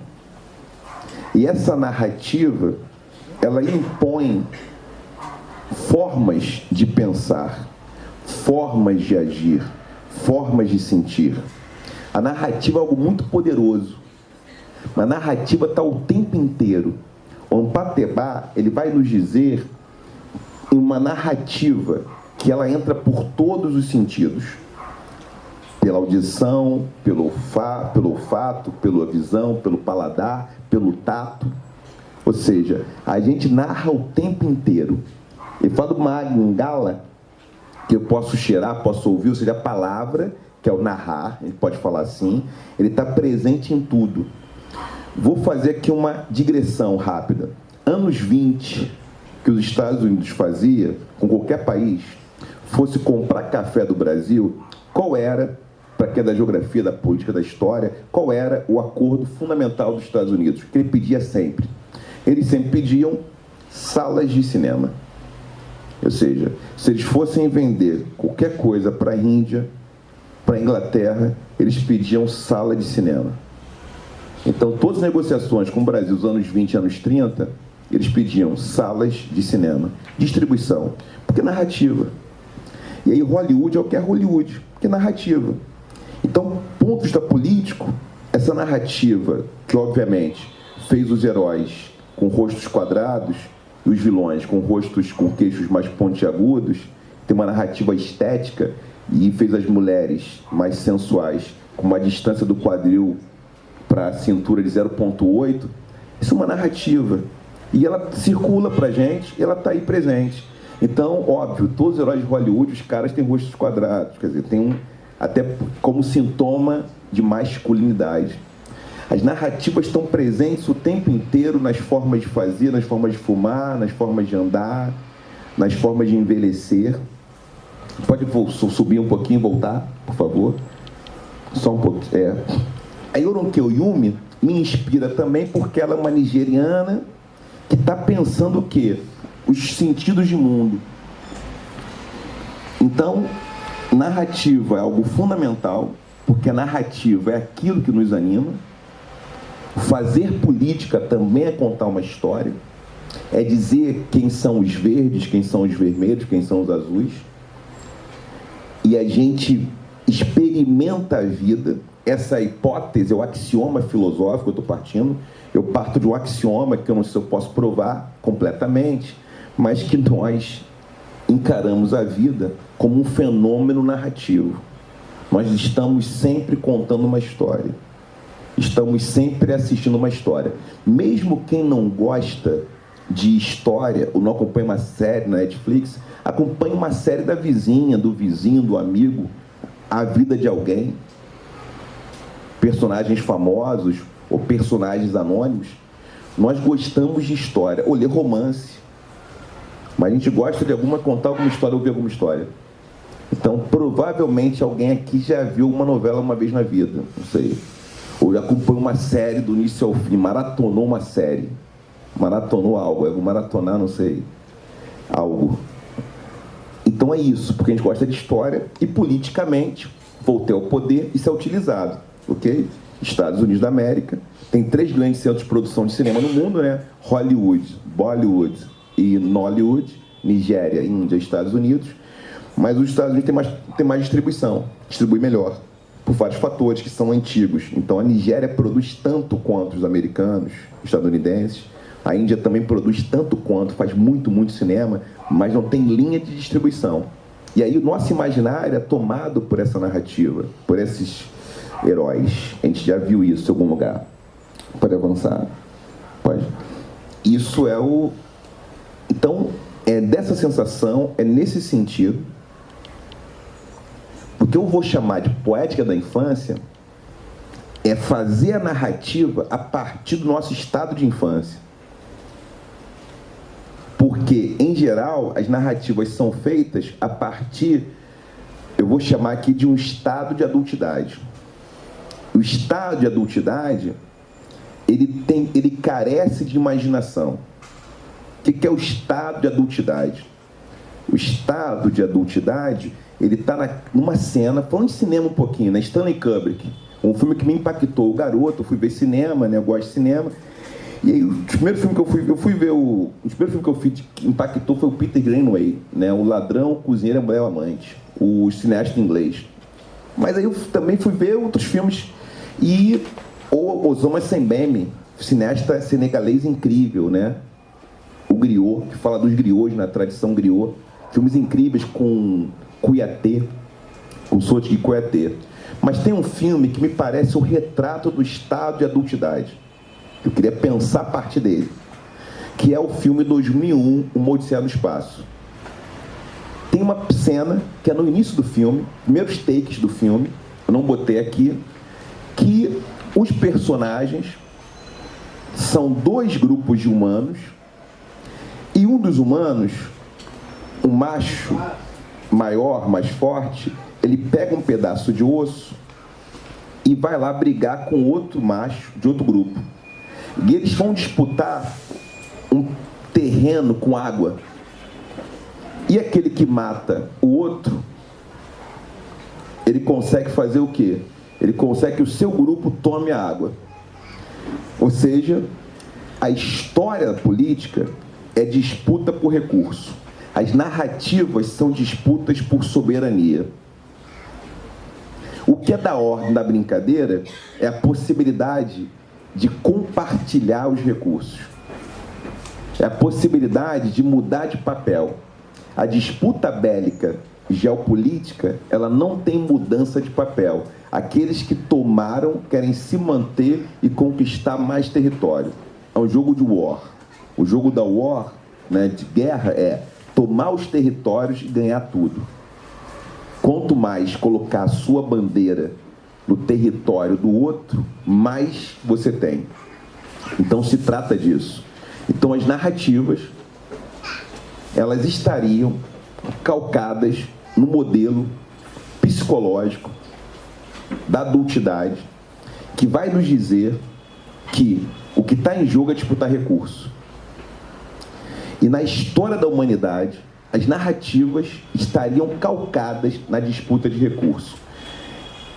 E essa narrativa, ela impõe formas de pensar, formas de agir, formas de sentir. A narrativa é algo muito poderoso. A narrativa está o tempo inteiro. O Ampatebá, ele vai nos dizer uma narrativa que ela entra por todos os sentidos. Pela audição, pelo, olfato, pelo olfato, pela visão, pelo paladar, pelo tato. Ou seja, a gente narra o tempo inteiro. Ele fala de uma gala que eu posso cheirar, posso ouvir, ou seja, a palavra, que é o narrar, ele pode falar assim, ele está presente em tudo. Vou fazer aqui uma digressão rápida. Anos 20, que os Estados Unidos fazia com qualquer país, fosse comprar café do Brasil, qual era, para quem é da geografia, da política, da história, qual era o acordo fundamental dos Estados Unidos? Que ele pedia sempre. Eles sempre pediam salas de cinema. Ou seja, se eles fossem vender qualquer coisa para a Índia, para a Inglaterra, eles pediam sala de cinema. Então, todas as negociações com o Brasil dos anos 20 e anos 30, eles pediam salas de cinema, distribuição, porque narrativa. E aí Hollywood é o que é Hollywood, que é narrativa. Então, ponto de vista político, essa narrativa, que obviamente fez os heróis com rostos quadrados, e os vilões com rostos com queixos mais pontiagudos, tem uma narrativa estética e fez as mulheres mais sensuais com uma distância do quadril para a cintura de 0.8. Isso é uma narrativa. E ela circula para a gente ela está aí presente. Então, óbvio, todos os heróis de Hollywood, os caras têm rostos quadrados, quer dizer, tem um, até como sintoma de masculinidade. As narrativas estão presentes o tempo inteiro nas formas de fazer, nas formas de fumar, nas formas de andar, nas formas de envelhecer. Pode subir um pouquinho voltar, por favor? Só um pouquinho. É. A Yoronke Oyumi me inspira também porque ela é uma nigeriana que está pensando o quê? Os sentidos de mundo. Então, narrativa é algo fundamental, porque a narrativa é aquilo que nos anima Fazer política também é contar uma história, é dizer quem são os verdes, quem são os vermelhos, quem são os azuis. E a gente experimenta a vida, essa hipótese, o axioma filosófico, eu estou partindo, eu parto de um axioma que eu não sei se eu posso provar completamente, mas que nós encaramos a vida como um fenômeno narrativo. Nós estamos sempre contando uma história estamos sempre assistindo uma história. Mesmo quem não gosta de história, ou não acompanha uma série na Netflix, acompanha uma série da vizinha, do vizinho, do amigo, a vida de alguém, personagens famosos ou personagens anônimos. Nós gostamos de história, ou ler romance. Mas a gente gosta de alguma contar alguma história, ouvir alguma história. Então, provavelmente alguém aqui já viu uma novela uma vez na vida, não sei ou acompanhou uma série do início ao fim, maratonou uma série, maratonou algo, vou maratonar, não sei, algo. Então é isso, porque a gente gosta de história e politicamente, voltei ao poder, isso é utilizado, ok? Estados Unidos da América, tem três grandes centros de produção de cinema no mundo, né? Hollywood, Bollywood e Nollywood, Nigéria, Índia, Estados Unidos, mas os Estados Unidos têm mais, têm mais distribuição, distribui melhor por vários fatores que são antigos. Então a Nigéria produz tanto quanto os americanos, estadunidenses. A Índia também produz tanto quanto, faz muito, muito cinema, mas não tem linha de distribuição. E aí o nosso imaginário é tomado por essa narrativa, por esses heróis. A gente já viu isso em algum lugar. Pode avançar? Pode. Isso é o. Então, é dessa sensação, é nesse sentido. O que eu vou chamar de poética da infância é fazer a narrativa a partir do nosso estado de infância. Porque, em geral, as narrativas são feitas a partir, eu vou chamar aqui de um estado de adultidade. O estado de adultidade, ele, tem, ele carece de imaginação. O que é o estado de adultidade? O estado de adultidade, ele está numa cena, falando de cinema um pouquinho, né? Stanley Kubrick, um filme que me impactou. O garoto, eu fui ver cinema, né? Eu gosto de cinema. E aí, o primeiro filme que eu fui, eu fui ver, o, o primeiro filme que eu fui que impactou foi o Peter Greenaway, né? O Ladrão, o Cozinheiro a Mulher Amante, o cineasta inglês. Mas aí eu também fui ver outros filmes e o Osama Sembeme, cineasta senegalês incrível, né? O Griot, que fala dos griots na tradição griot. Filmes incríveis com Cuiatê, com Soti Cuiatê. Mas tem um filme que me parece o retrato do estado de adultidade. Eu queria pensar a partir dele. Que é o filme 2001, O Odisseia no Espaço. Tem uma cena que é no início do filme, primeiros takes do filme, eu não botei aqui, que os personagens são dois grupos de humanos e um dos humanos, um macho maior, mais forte, ele pega um pedaço de osso e vai lá brigar com outro macho de outro grupo. E eles vão disputar um terreno com água. E aquele que mata o outro, ele consegue fazer o quê? Ele consegue que o seu grupo tome a água. Ou seja, a história política é disputa por recurso. As narrativas são disputas por soberania. O que é da ordem da brincadeira é a possibilidade de compartilhar os recursos. É a possibilidade de mudar de papel. A disputa bélica geopolítica, ela não tem mudança de papel. Aqueles que tomaram querem se manter e conquistar mais território. É um jogo de war. O jogo da war, né, de guerra, é tomar os territórios e ganhar tudo. Quanto mais colocar a sua bandeira no território do outro, mais você tem. Então se trata disso. Então as narrativas, elas estariam calcadas no modelo psicológico da adultidade, que vai nos dizer que o que está em jogo é disputar recurso. E na história da humanidade, as narrativas estariam calcadas na disputa de recurso.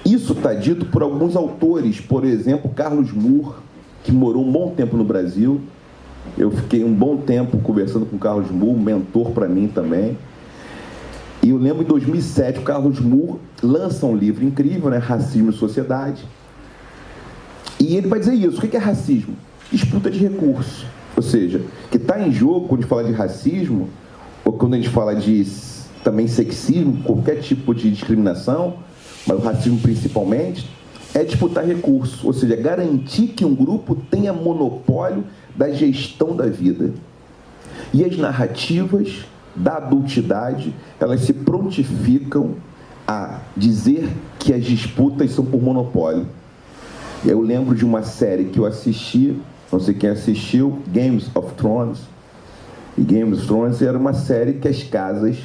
Isso está dito por alguns autores, por exemplo, Carlos Moore, que morou um bom tempo no Brasil. Eu fiquei um bom tempo conversando com Carlos Moore, mentor para mim também. E eu lembro em 2007, o Carlos Moore lança um livro incrível, né? Racismo e Sociedade. E ele vai dizer isso. O que é racismo? Disputa de recursos. Ou seja, que está em jogo quando a gente fala de racismo, ou quando a gente fala de também sexismo, qualquer tipo de discriminação, mas o racismo principalmente, é disputar recursos, ou seja, garantir que um grupo tenha monopólio da gestão da vida. E as narrativas da adultidade, elas se prontificam a dizer que as disputas são por monopólio. Eu lembro de uma série que eu assisti, não sei quem assistiu, Games of Thrones. E Games of Thrones era uma série que as casas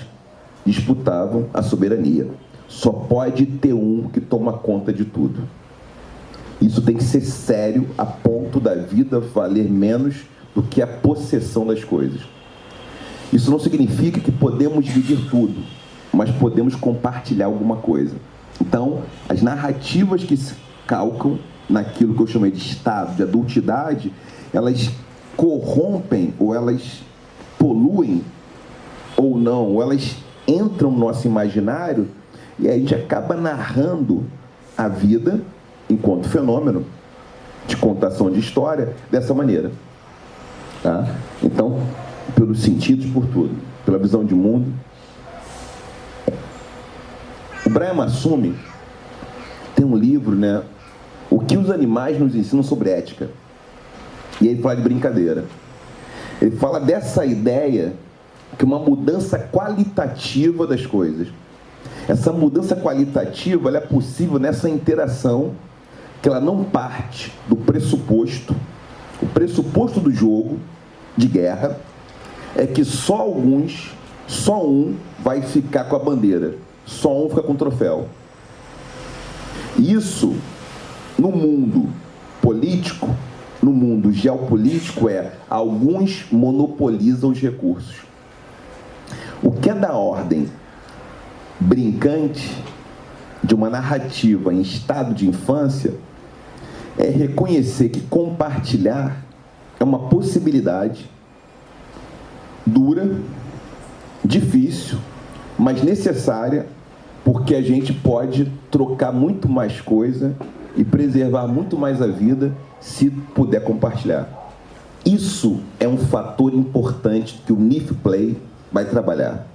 disputavam a soberania. Só pode ter um que toma conta de tudo. Isso tem que ser sério a ponto da vida valer menos do que a possessão das coisas. Isso não significa que podemos dividir tudo, mas podemos compartilhar alguma coisa. Então, as narrativas que se calcam naquilo que eu chamei de estado de adultidade, elas corrompem ou elas poluem ou não, ou elas entram no nosso imaginário e a gente acaba narrando a vida enquanto fenômeno de contação de história dessa maneira. Tá? Então, pelos sentidos, por tudo, pela visão de mundo, Brian Massumi tem um livro, né? O que os animais nos ensinam sobre ética. E ele fala de brincadeira. Ele fala dessa ideia que uma mudança qualitativa das coisas. Essa mudança qualitativa é possível nessa interação que ela não parte do pressuposto, o pressuposto do jogo de guerra é que só alguns, só um vai ficar com a bandeira, só um fica com o troféu. Isso no mundo político, no mundo geopolítico é alguns monopolizam os recursos. O que é da ordem brincante de uma narrativa em estado de infância é reconhecer que compartilhar é uma possibilidade dura, difícil, mas necessária, porque a gente pode trocar muito mais coisa e preservar muito mais a vida se puder compartilhar. Isso é um fator importante que o NIF Play vai trabalhar.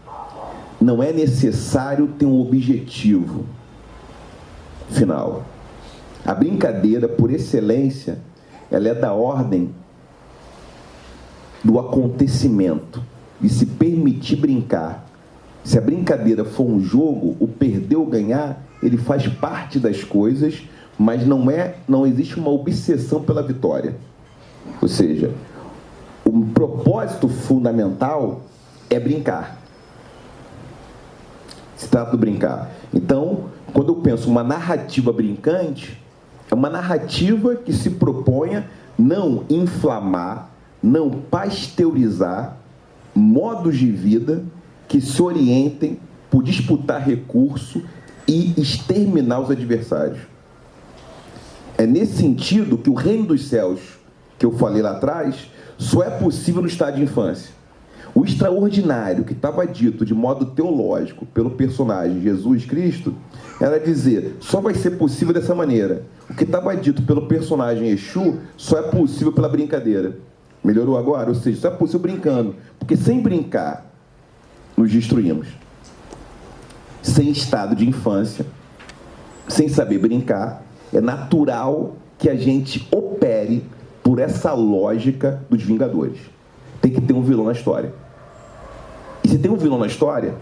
Não é necessário ter um objetivo final. A brincadeira, por excelência, ela é da ordem do acontecimento e se permitir brincar. Se a brincadeira for um jogo, o perder ou ganhar, ele faz parte das coisas, mas não é, não existe uma obsessão pela vitória. Ou seja, o propósito fundamental é brincar. Se trata do brincar. Então, quando eu penso uma narrativa brincante, é uma narrativa que se proponha não inflamar, não pasteurizar modos de vida que se orientem por disputar recurso e exterminar os adversários. É nesse sentido que o reino dos céus, que eu falei lá atrás, só é possível no estado de infância. O extraordinário que estava dito de modo teológico pelo personagem Jesus Cristo era dizer, só vai ser possível dessa maneira. O que estava dito pelo personagem Exu só é possível pela brincadeira. Melhorou agora? Ou seja, só é possível brincando. Porque sem brincar, nos destruímos. Sem estado de infância, sem saber brincar, é natural que a gente opere por essa lógica dos Vingadores. Tem que ter um vilão na história. E se tem um vilão na história,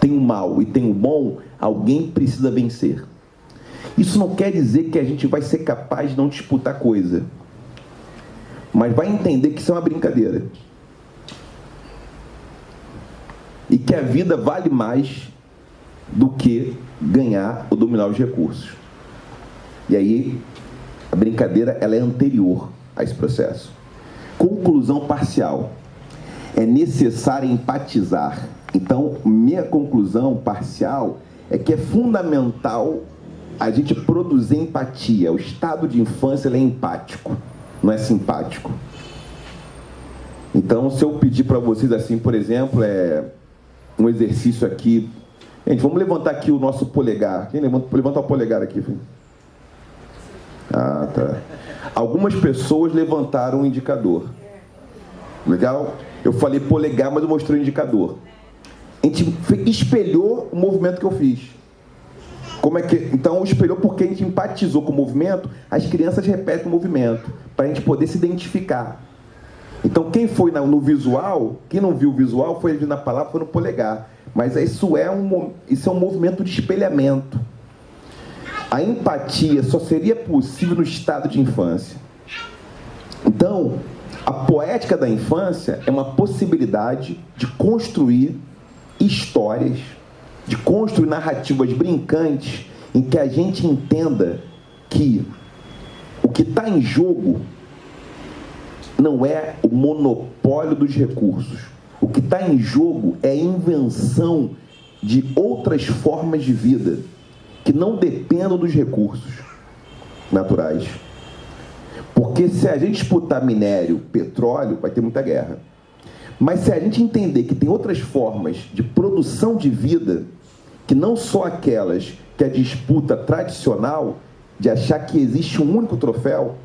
tem o mal e tem o bom, alguém precisa vencer. Isso não quer dizer que a gente vai ser capaz de não disputar coisa. Mas vai entender que isso é uma brincadeira. E que a vida vale mais do que ganhar ou dominar os recursos. E aí, a brincadeira ela é anterior a esse processo. Conclusão parcial. É necessário empatizar então, minha conclusão parcial é que é fundamental a gente produzir empatia. O estado de infância é empático, não é simpático. Então, se eu pedir para vocês assim, por exemplo, é um exercício aqui. Gente, vamos levantar aqui o nosso polegar. Quem levanta, levanta o polegar aqui? Ah, tá. Algumas pessoas levantaram o indicador. Legal? Eu falei polegar, mas eu mostrei o indicador a gente espelhou o movimento que eu fiz. Como é que, então, espelhou porque a gente empatizou com o movimento, as crianças repetem o movimento, para a gente poder se identificar. Então, quem foi no visual, quem não viu o visual, foi ali na palavra, foi no polegar. Mas isso é um, isso é um movimento de espelhamento. A empatia só seria possível no estado de infância. Então, a poética da infância é uma possibilidade de construir histórias, de construir narrativas brincantes em que a gente entenda que o que está em jogo não é o monopólio dos recursos. O que está em jogo é a invenção de outras formas de vida que não dependam dos recursos naturais. Porque se a gente disputar minério, petróleo, vai ter muita guerra. Mas se a gente entender que tem outras formas de produção de vida, que não só aquelas que a disputa tradicional, de achar que existe um único troféu,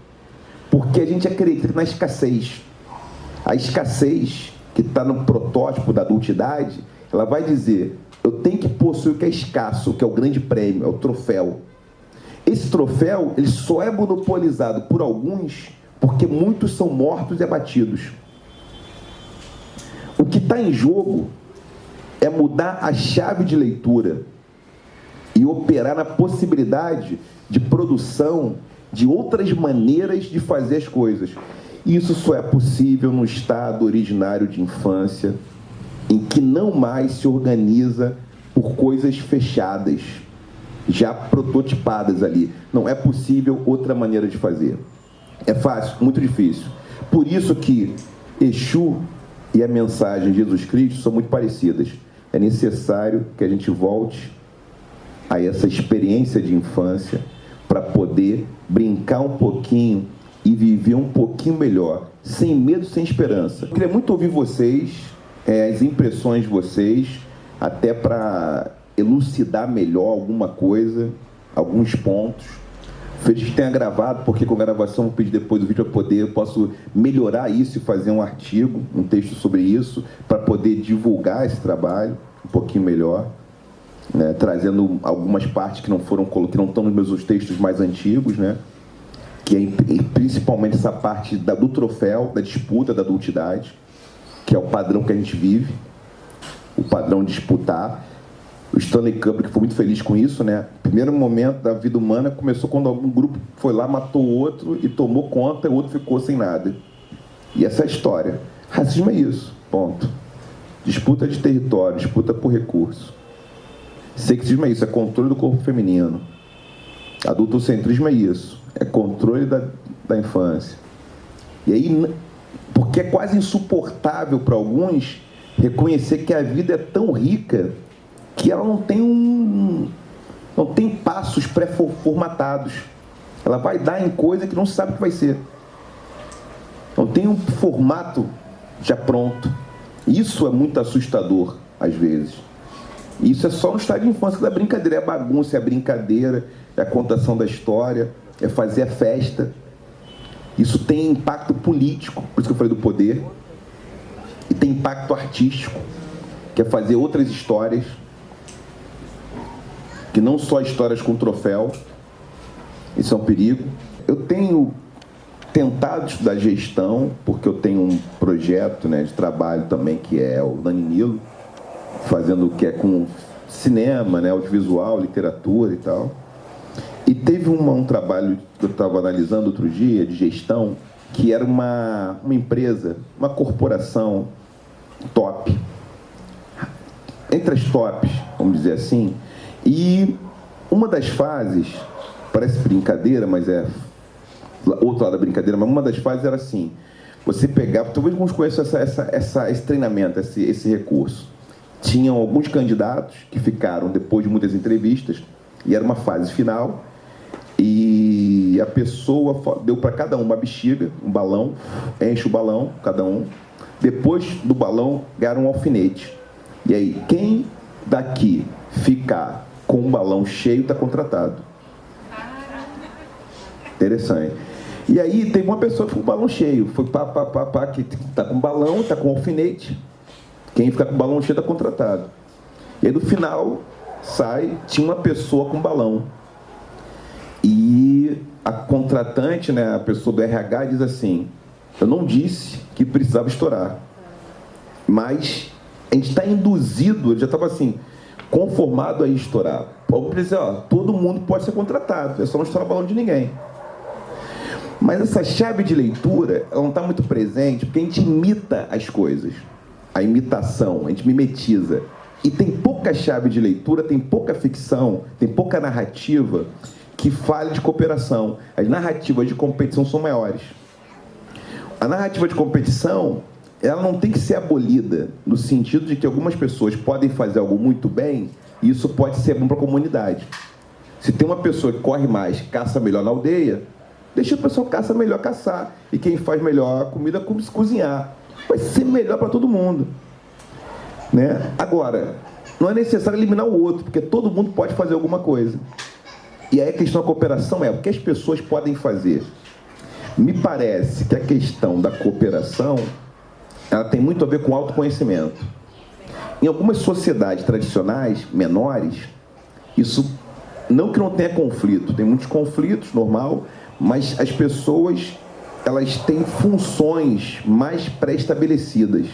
porque a gente acredita na escassez. A escassez, que está no protótipo da adultidade, ela vai dizer, eu tenho que possuir o que é escasso, que é o grande prêmio, é o troféu. Esse troféu ele só é monopolizado por alguns porque muitos são mortos e abatidos. O que está em jogo é mudar a chave de leitura e operar na possibilidade de produção de outras maneiras de fazer as coisas. Isso só é possível no estado originário de infância, em que não mais se organiza por coisas fechadas, já prototipadas ali. Não é possível outra maneira de fazer. É fácil, muito difícil. Por isso que Exu e a mensagem de Jesus Cristo são muito parecidas. É necessário que a gente volte a essa experiência de infância para poder brincar um pouquinho e viver um pouquinho melhor, sem medo, sem esperança. Eu queria muito ouvir vocês, é, as impressões de vocês, até para elucidar melhor alguma coisa, alguns pontos. Feliz que tenha gravado, porque com a gravação vou pedir depois do vídeo para poder, eu posso melhorar isso e fazer um artigo, um texto sobre isso, para poder divulgar esse trabalho um pouquinho melhor, né, trazendo algumas partes que não foram que não estão nos meus textos mais antigos, né, que é principalmente essa parte da, do troféu, da disputa da adultidade, que é o padrão que a gente vive, o padrão de disputar o Stanley Kubrick foi muito feliz com isso, né? Primeiro momento da vida humana começou quando algum grupo foi lá, matou o outro e tomou conta, e o outro ficou sem nada. E essa é a história. Racismo é isso, ponto. Disputa de território, disputa por recurso. Sexismo é isso, é controle do corpo feminino. Adultocentrismo é isso, é controle da, da infância. E aí, porque é quase insuportável para alguns reconhecer que a vida é tão rica que ela não tem um não tem passos pré-formatados. Ela vai dar em coisa que não sabe o que vai ser. Não tem um formato já pronto. Isso é muito assustador, às vezes. Isso é só no estado de infância da brincadeira. É bagunça, é brincadeira, é a contação da história, é fazer a festa. Isso tem impacto político, por isso que eu falei do poder. E tem impacto artístico, que é fazer outras histórias que não só histórias com troféu, isso é um perigo. Eu tenho tentado estudar gestão, porque eu tenho um projeto né, de trabalho também que é o Dani Nilo, fazendo o que é com cinema, né, audiovisual, literatura e tal. E teve uma, um trabalho que eu estava analisando outro dia, de gestão, que era uma, uma empresa, uma corporação top. Entre as tops, vamos dizer assim, e uma das fases, parece brincadeira, mas é outro lado da brincadeira, mas uma das fases era assim, você pegava, talvez alguns conheçam essa, essa, essa, esse treinamento, esse, esse recurso. Tinham alguns candidatos que ficaram depois de muitas entrevistas, e era uma fase final, e a pessoa deu para cada um uma bexiga, um balão, enche o balão, cada um. Depois do balão, ganharam um alfinete. E aí, quem daqui ficar com um balão cheio está contratado. Interessante. E aí teve uma pessoa que com o balão cheio, foi pá, pá, pá, pá, que está com balão, está com alfinete. Quem fica com balão cheio está contratado. E aí no final sai, tinha uma pessoa com balão. E a contratante, né, a pessoa do RH diz assim, eu não disse que precisava estourar. Mas a gente está induzido, ele já estava assim, conformado a estourar. Alguém dizer, ó, todo mundo pode ser contratado, é só não estourar balão de ninguém. Mas essa chave de leitura, não está muito presente, porque a gente imita as coisas. A imitação, a gente mimetiza. E tem pouca chave de leitura, tem pouca ficção, tem pouca narrativa que fale de cooperação. As narrativas de competição são maiores. A narrativa de competição, ela não tem que ser abolida, no sentido de que algumas pessoas podem fazer algo muito bem e isso pode ser bom para a comunidade. Se tem uma pessoa que corre mais, caça melhor na aldeia, deixa a pessoa caça melhor caçar. E quem faz melhor a comida, cozinhar. Vai ser melhor para todo mundo. Né? Agora, não é necessário eliminar o outro, porque todo mundo pode fazer alguma coisa. E aí a questão da cooperação é o que as pessoas podem fazer. Me parece que a questão da cooperação ela tem muito a ver com autoconhecimento. em algumas sociedades tradicionais, menores, isso não que não tenha conflito, tem muitos conflitos, normal, mas as pessoas elas têm funções mais pré-estabelecidas,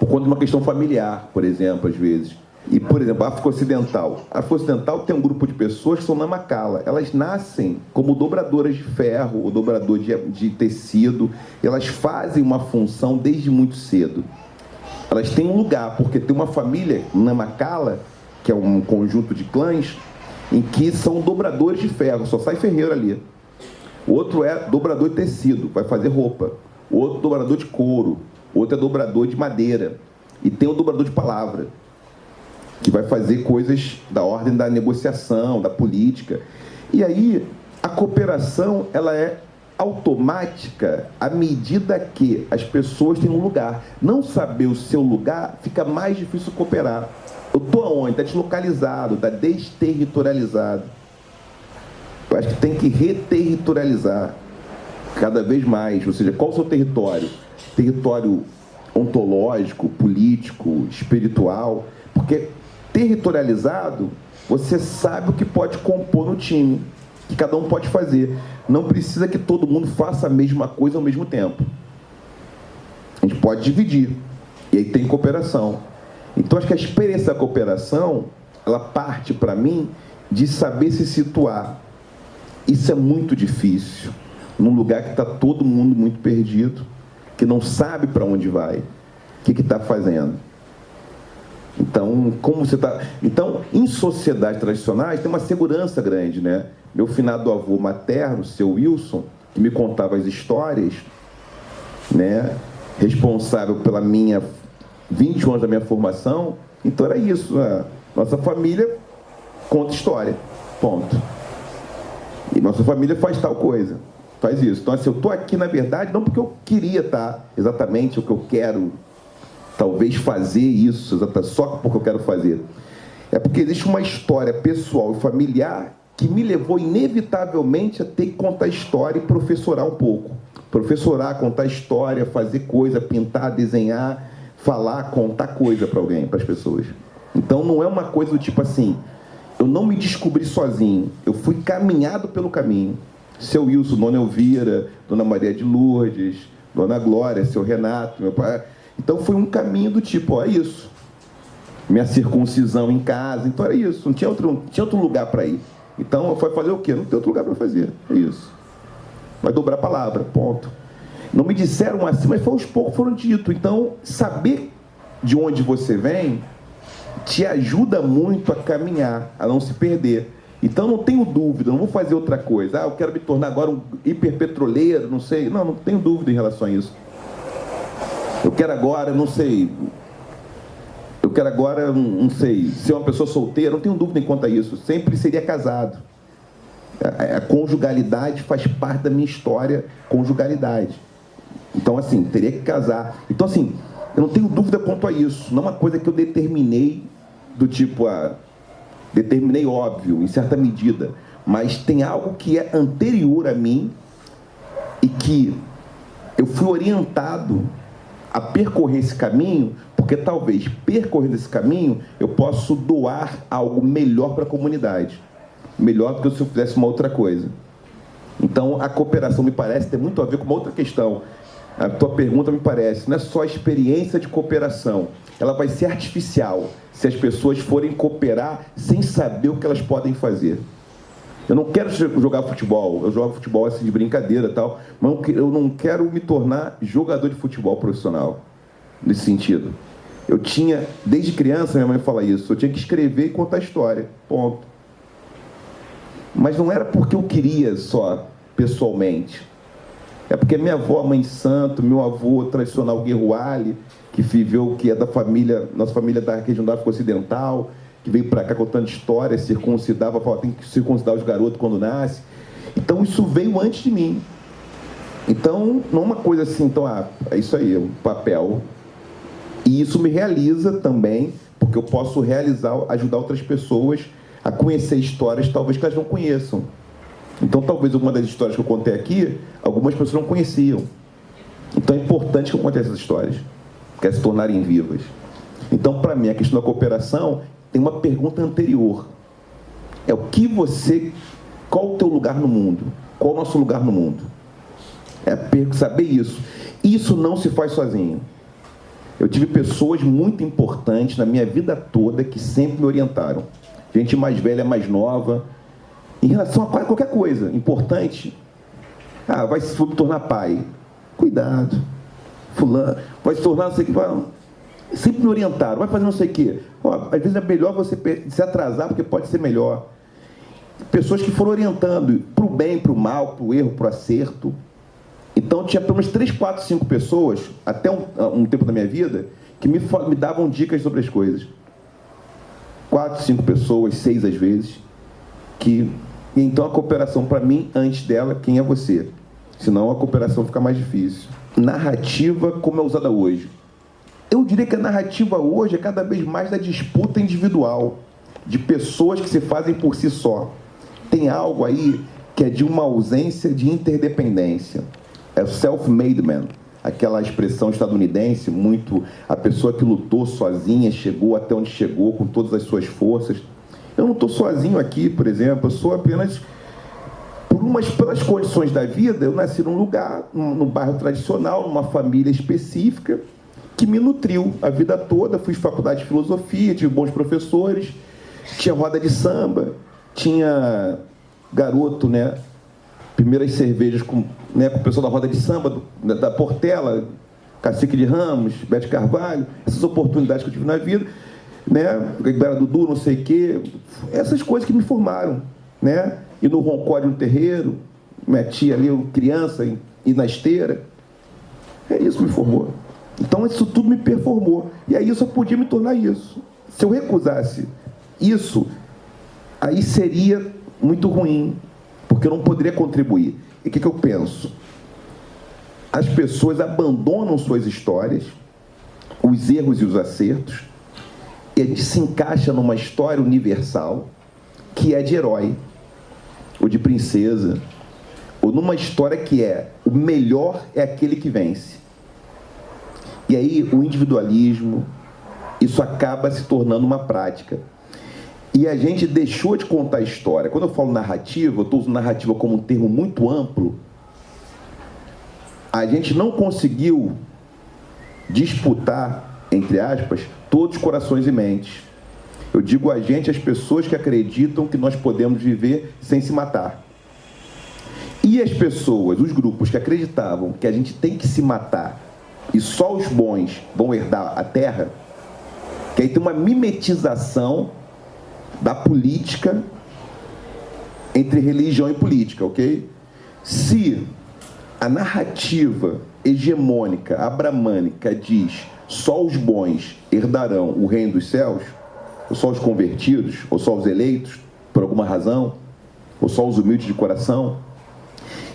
por conta de uma questão familiar, por exemplo, às vezes. E, por exemplo, a África Ocidental. A África Ocidental tem um grupo de pessoas que são na macala. Elas nascem como dobradoras de ferro, ou dobrador de, de tecido. Elas fazem uma função desde muito cedo. Elas têm um lugar, porque tem uma família na macala, que é um conjunto de clãs, em que são dobradores de ferro, só sai ferreiro ali. Outro é dobrador de tecido, vai fazer roupa. Outro dobrador de couro. Outro é dobrador de madeira. E tem o dobrador de palavra, que vai fazer coisas da ordem da negociação, da política. E aí a cooperação ela é automática à medida que as pessoas têm um lugar. Não saber o seu lugar fica mais difícil cooperar. Eu estou aonde? Está deslocalizado, está desterritorializado. Eu acho que tem que reterritorializar cada vez mais. Ou seja, qual o seu território? Território ontológico, político, espiritual. Porque territorializado, você sabe o que pode compor no time, que cada um pode fazer. Não precisa que todo mundo faça a mesma coisa ao mesmo tempo. A gente pode dividir. E aí tem cooperação. Então, acho que a experiência da cooperação, ela parte, para mim, de saber se situar. Isso é muito difícil, num lugar que está todo mundo muito perdido, que não sabe para onde vai, o que está fazendo. Então, como você está. Então, em sociedades tradicionais, tem uma segurança grande, né? Meu finado avô materno, seu Wilson, que me contava as histórias, né? Responsável pela minha 20 anos da minha formação, então era isso. Né? Nossa família conta história. Ponto. Nossa família faz tal coisa. Faz isso. Então, assim, eu estou aqui, na verdade, não porque eu queria estar exatamente o que eu quero, talvez fazer isso, só porque eu quero fazer. É porque existe uma história pessoal e familiar que me levou inevitavelmente a ter que contar história e professorar um pouco. Professorar, contar história, fazer coisa, pintar, desenhar, falar, contar coisa para alguém, para as pessoas. Então não é uma coisa do tipo assim, eu não me descobri sozinho, eu fui caminhado pelo caminho. Seu Wilson, Dona Elvira, Dona Maria de Lourdes, Dona Glória, seu Renato, meu pai. Então foi um caminho do tipo, ó, é isso. Minha circuncisão em casa, então era isso, não tinha outro, não tinha outro lugar para ir. Então foi fazer o quê? Não tem outro lugar para fazer, é isso. Vai dobrar a palavra, ponto. Não me disseram assim, mas foi aos poucos foram dito. Então, saber de onde você vem te ajuda muito a caminhar, a não se perder. Então não tenho dúvida, não vou fazer outra coisa. Ah, eu quero me tornar agora um hiperpetroleiro, não sei. Não, não tenho dúvida em relação a isso. Eu quero agora, não sei. Eu quero agora, não sei, ser uma pessoa solteira, não tenho dúvida em quanto a isso. Sempre seria casado. A, a conjugalidade faz parte da minha história, conjugalidade. Então, assim, teria que casar. Então, assim, eu não tenho dúvida quanto a isso. Não é uma coisa que eu determinei do tipo, ah, determinei óbvio, em certa medida. Mas tem algo que é anterior a mim e que eu fui orientado a percorrer esse caminho, porque talvez percorrendo esse caminho eu possa doar algo melhor para a comunidade. Melhor do que se eu fizesse uma outra coisa. Então, a cooperação me parece ter muito a ver com uma outra questão, a tua pergunta me parece, não é só a experiência de cooperação, ela vai ser artificial se as pessoas forem cooperar sem saber o que elas podem fazer. Eu não quero jogar futebol, eu jogo futebol assim de brincadeira e tal, mas eu não quero me tornar jogador de futebol profissional, nesse sentido. Eu tinha, desde criança, minha mãe fala isso, eu tinha que escrever e contar história, ponto. Mas não era porque eu queria só, pessoalmente. É porque minha avó, mãe santo, meu avô tradicional Guerruali, que viveu, que é da família, nossa família da região da África Ocidental, que veio para cá contando histórias, circuncidava, falava, tem que circuncidar os garotos quando nasce. Então isso veio antes de mim. Então, não é uma coisa assim, então, ah, é isso aí, é um papel. E isso me realiza também, porque eu posso realizar, ajudar outras pessoas a conhecer histórias talvez que elas não conheçam. Então, talvez uma das histórias que eu contei aqui, algumas pessoas não conheciam. Então, é importante que eu conte essas histórias, que elas se tornarem vivas. Então, para mim, a questão da cooperação tem uma pergunta anterior. É o que você, qual o teu lugar no mundo? Qual o nosso lugar no mundo? É saber isso. Isso não se faz sozinho. Eu tive pessoas muito importantes na minha vida toda que sempre me orientaram. Gente mais velha, mais nova, em relação a qualquer coisa importante. Ah, vai se tornar pai. Cuidado. Fulano, vai se tornar não sei o que. Sempre me orientaram, vai fazer não sei o quê. Às vezes é melhor você se atrasar, porque pode ser melhor. Pessoas que foram orientando para o bem, para o mal, para o erro, para o acerto. Então tinha pelo menos três, quatro, cinco pessoas, até um, um tempo da minha vida, que me, me davam dicas sobre as coisas. Quatro, cinco pessoas, seis às vezes, que. Então a cooperação para mim, antes dela, quem é você? Senão a cooperação fica mais difícil. Narrativa como é usada hoje. Eu diria que a narrativa hoje é cada vez mais da disputa individual, de pessoas que se fazem por si só. Tem algo aí que é de uma ausência de interdependência é o self-made man, aquela expressão estadunidense, muito a pessoa que lutou sozinha, chegou até onde chegou com todas as suas forças. Eu não estou sozinho aqui, por exemplo, eu sou apenas por umas pelas condições da vida, eu nasci num lugar, num, num bairro tradicional, numa família específica que me nutriu a vida toda. Fui faculdade de filosofia, tive bons professores, tinha roda de samba, tinha garoto, né, primeiras cervejas com, né, com o pessoal da roda de samba, do, da, da, Portela, Cacique de Ramos, Bete Carvalho, essas oportunidades que eu tive na vida, né, Ibera Dudu, não sei o quê, essas coisas que me formaram, né, e no roncódio no terreiro, minha tia ali, criança, e na esteira, é isso que me formou. Então isso tudo me performou, e aí eu só podia me tornar isso. Se eu recusasse isso, aí seria muito ruim, porque eu não poderia contribuir. E o que, que eu penso? As pessoas abandonam suas histórias, os erros e os acertos, e gente se encaixa numa história universal que é de herói, ou de princesa, ou numa história que é o melhor é aquele que vence. E aí o individualismo, isso acaba se tornando uma prática. E a gente deixou de contar a história. Quando eu falo narrativa, eu estou usando narrativa como um termo muito amplo. A gente não conseguiu disputar, entre aspas, todos os corações e mentes. Eu digo a gente, as pessoas que acreditam que nós podemos viver sem se matar. E as pessoas, os grupos que acreditavam que a gente tem que se matar e só os bons vão herdar a terra, que aí tem uma mimetização da política entre religião e política, ok? Se a narrativa hegemônica, abramânica, diz só os bons herdarão o reino dos céus, ou só os convertidos, ou só os eleitos, por alguma razão, ou só os humildes de coração,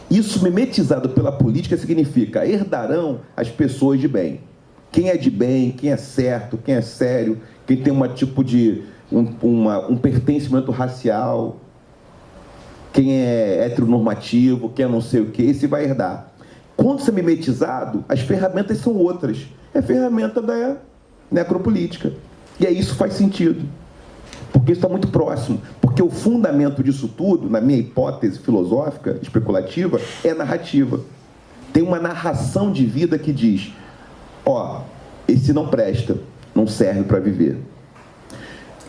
isso mimetizado pela política significa herdarão as pessoas de bem. Quem é de bem, quem é certo, quem é sério, quem tem um tipo de um, uma, um pertencimento racial, quem é heteronormativo, quem é não sei o que, esse vai herdar. Quando você é mimetizado, as ferramentas são outras. É ferramenta da necropolítica. E aí isso faz sentido. Porque isso está muito próximo. Porque o fundamento disso tudo, na minha hipótese filosófica, especulativa, é narrativa. Tem uma narração de vida que diz: ó, esse não presta, não serve para viver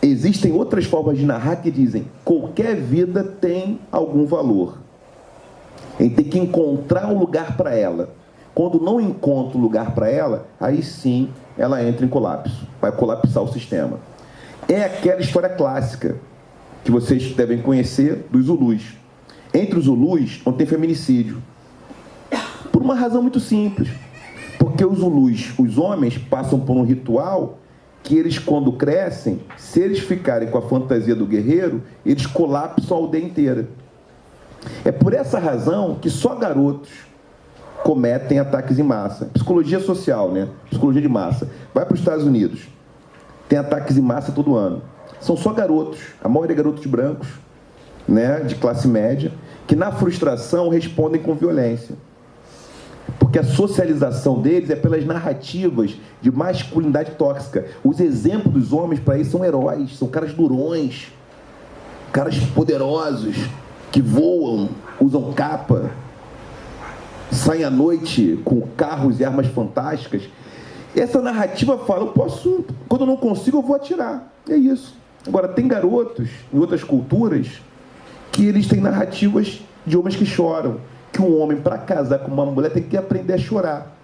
existem outras formas de narrar que dizem qualquer vida tem algum valor. A gente tem que encontrar um lugar para ela. Quando não encontra lugar para ela, aí sim ela entra em colapso, vai colapsar o sistema. É aquela história clássica que vocês devem conhecer dos Zulus. Entre os Zulus não tem feminicídio. Por uma razão muito simples. Porque os Zulus, os homens, passam por um ritual que eles, quando crescem, se eles ficarem com a fantasia do guerreiro, eles colapsam a aldeia inteira. É por essa razão que só garotos cometem ataques em massa. Psicologia social, né? Psicologia de massa. Vai para os Estados Unidos. Tem ataques em massa todo ano. São só garotos, a maioria é garotos brancos, né, de classe média, que na frustração respondem com violência. Porque a socialização deles é pelas narrativas de masculinidade tóxica. Os exemplos dos homens para eles são heróis, são caras durões, caras poderosos, que voam, usam capa, saem à noite com carros e armas fantásticas. Essa narrativa fala, eu posso, quando eu não consigo, eu vou atirar. É isso. Agora, tem garotos em outras culturas que eles têm narrativas de homens que choram. Que um homem, para casar com uma mulher, tem que aprender a chorar.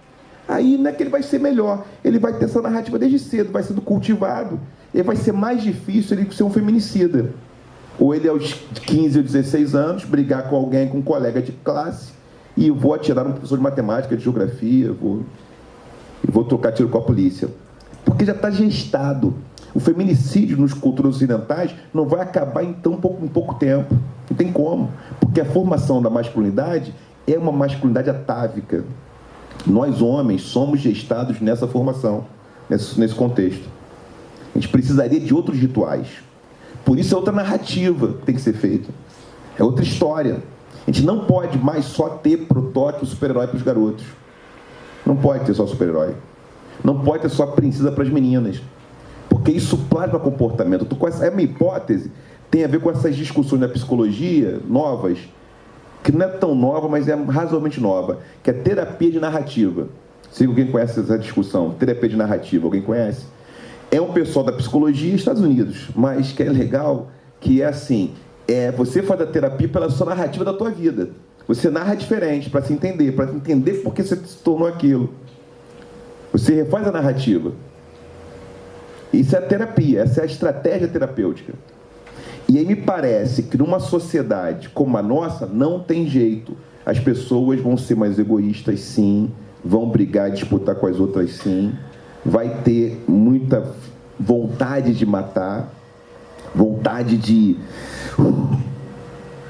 Aí não é que ele vai ser melhor, ele vai ter essa narrativa desde cedo, vai sendo cultivado, e vai ser mais difícil ele ser um feminicida. Ou ele, aos 15 ou 16 anos, brigar com alguém, com um colega de classe, e vou atirar um professor de matemática, de geografia, vou, vou trocar tiro com a polícia. Porque já está gestado. O feminicídio nos culturas ocidentais não vai acabar em tão pouco, em pouco tempo. Não tem como. Porque a formação da masculinidade é uma masculinidade atávica. Nós, homens, somos gestados nessa formação, nesse, nesse contexto. A gente precisaria de outros rituais. Por isso é outra narrativa que tem que ser feita. É outra história. A gente não pode mais só ter protótipo super-herói para os garotos. Não pode ter só super-herói. Não pode ter só princesa para as meninas. Porque isso plasma comportamento. É uma hipótese, tem a ver com essas discussões da psicologia novas, que não é tão nova, mas é razoavelmente nova, que é terapia de narrativa. Se alguém conhece essa discussão, terapia de narrativa, alguém conhece? É um pessoal da psicologia dos Estados Unidos, mas que é legal, que é assim, é, você faz a terapia pela sua narrativa da tua vida. Você narra diferente para se entender, para entender por que você se tornou aquilo. Você refaz a narrativa. Isso é terapia, essa é a estratégia terapêutica. E aí me parece que numa sociedade como a nossa, não tem jeito. As pessoas vão ser mais egoístas, sim, vão brigar, disputar com as outras, sim, vai ter muita vontade de matar, vontade de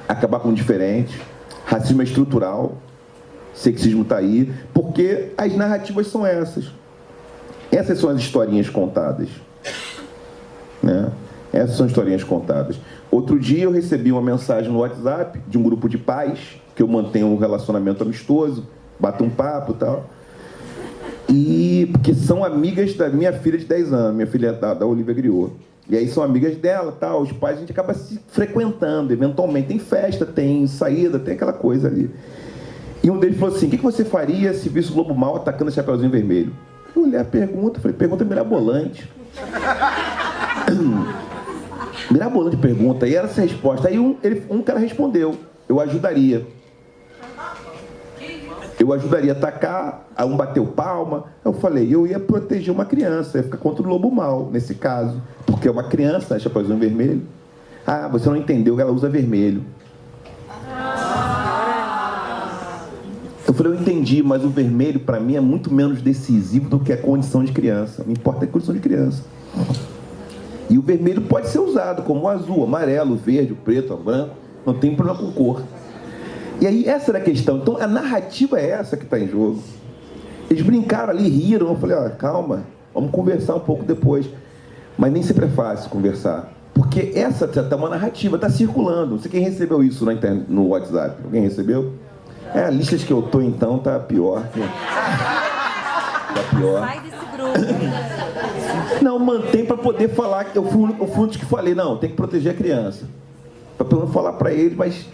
acabar com o diferente. Racismo é estrutural, sexismo está aí, porque as narrativas são essas. Essas são as historinhas contadas. Né? Essas são historinhas contadas. Outro dia eu recebi uma mensagem no WhatsApp de um grupo de pais, que eu mantenho um relacionamento amistoso, bato um papo e tal. E porque são amigas da minha filha de 10 anos, minha filha da, da Olivia Griot. E aí são amigas dela, tal, os pais, a gente acaba se frequentando, eventualmente. Tem festa, tem saída, tem aquela coisa ali. E um deles falou assim: o que você faria se visse o Globo Mal atacando o Chapeuzinho Vermelho? Eu olhei a pergunta, falei: pergunta mirabolante. [clears throat] mirabolante pergunta, e era essa resposta. Aí um, ele, um cara respondeu: eu ajudaria. Eu ajudaria a atacar, a um bateu palma. Eu falei, eu ia proteger uma criança, ia ficar contra o lobo mal, nesse caso. Porque é uma criança, né, Chapeuzinho Vermelho. Ah, você não entendeu que ela usa vermelho. Eu falei, eu entendi, mas o vermelho para mim é muito menos decisivo do que a condição de criança. Me importa a condição de criança. E o vermelho pode ser usado como azul, amarelo, verde, preto, branco. Não tem problema com cor. E aí essa era a questão. Então a narrativa é essa que está em jogo. Eles brincaram ali, riram. Eu falei, ó, calma, vamos conversar um pouco depois. Mas nem sempre é fácil conversar. Porque essa está uma narrativa, está circulando. Não sei quem recebeu isso na internet, no WhatsApp. Alguém recebeu? É, a lista que eu tô então tá pior. Tá pior. Sai desse grupo. Não, mantém para poder falar. que Eu fui, eu fui um dos que falei, não, tem que proteger a criança. Para pelo menos falar para ele, mas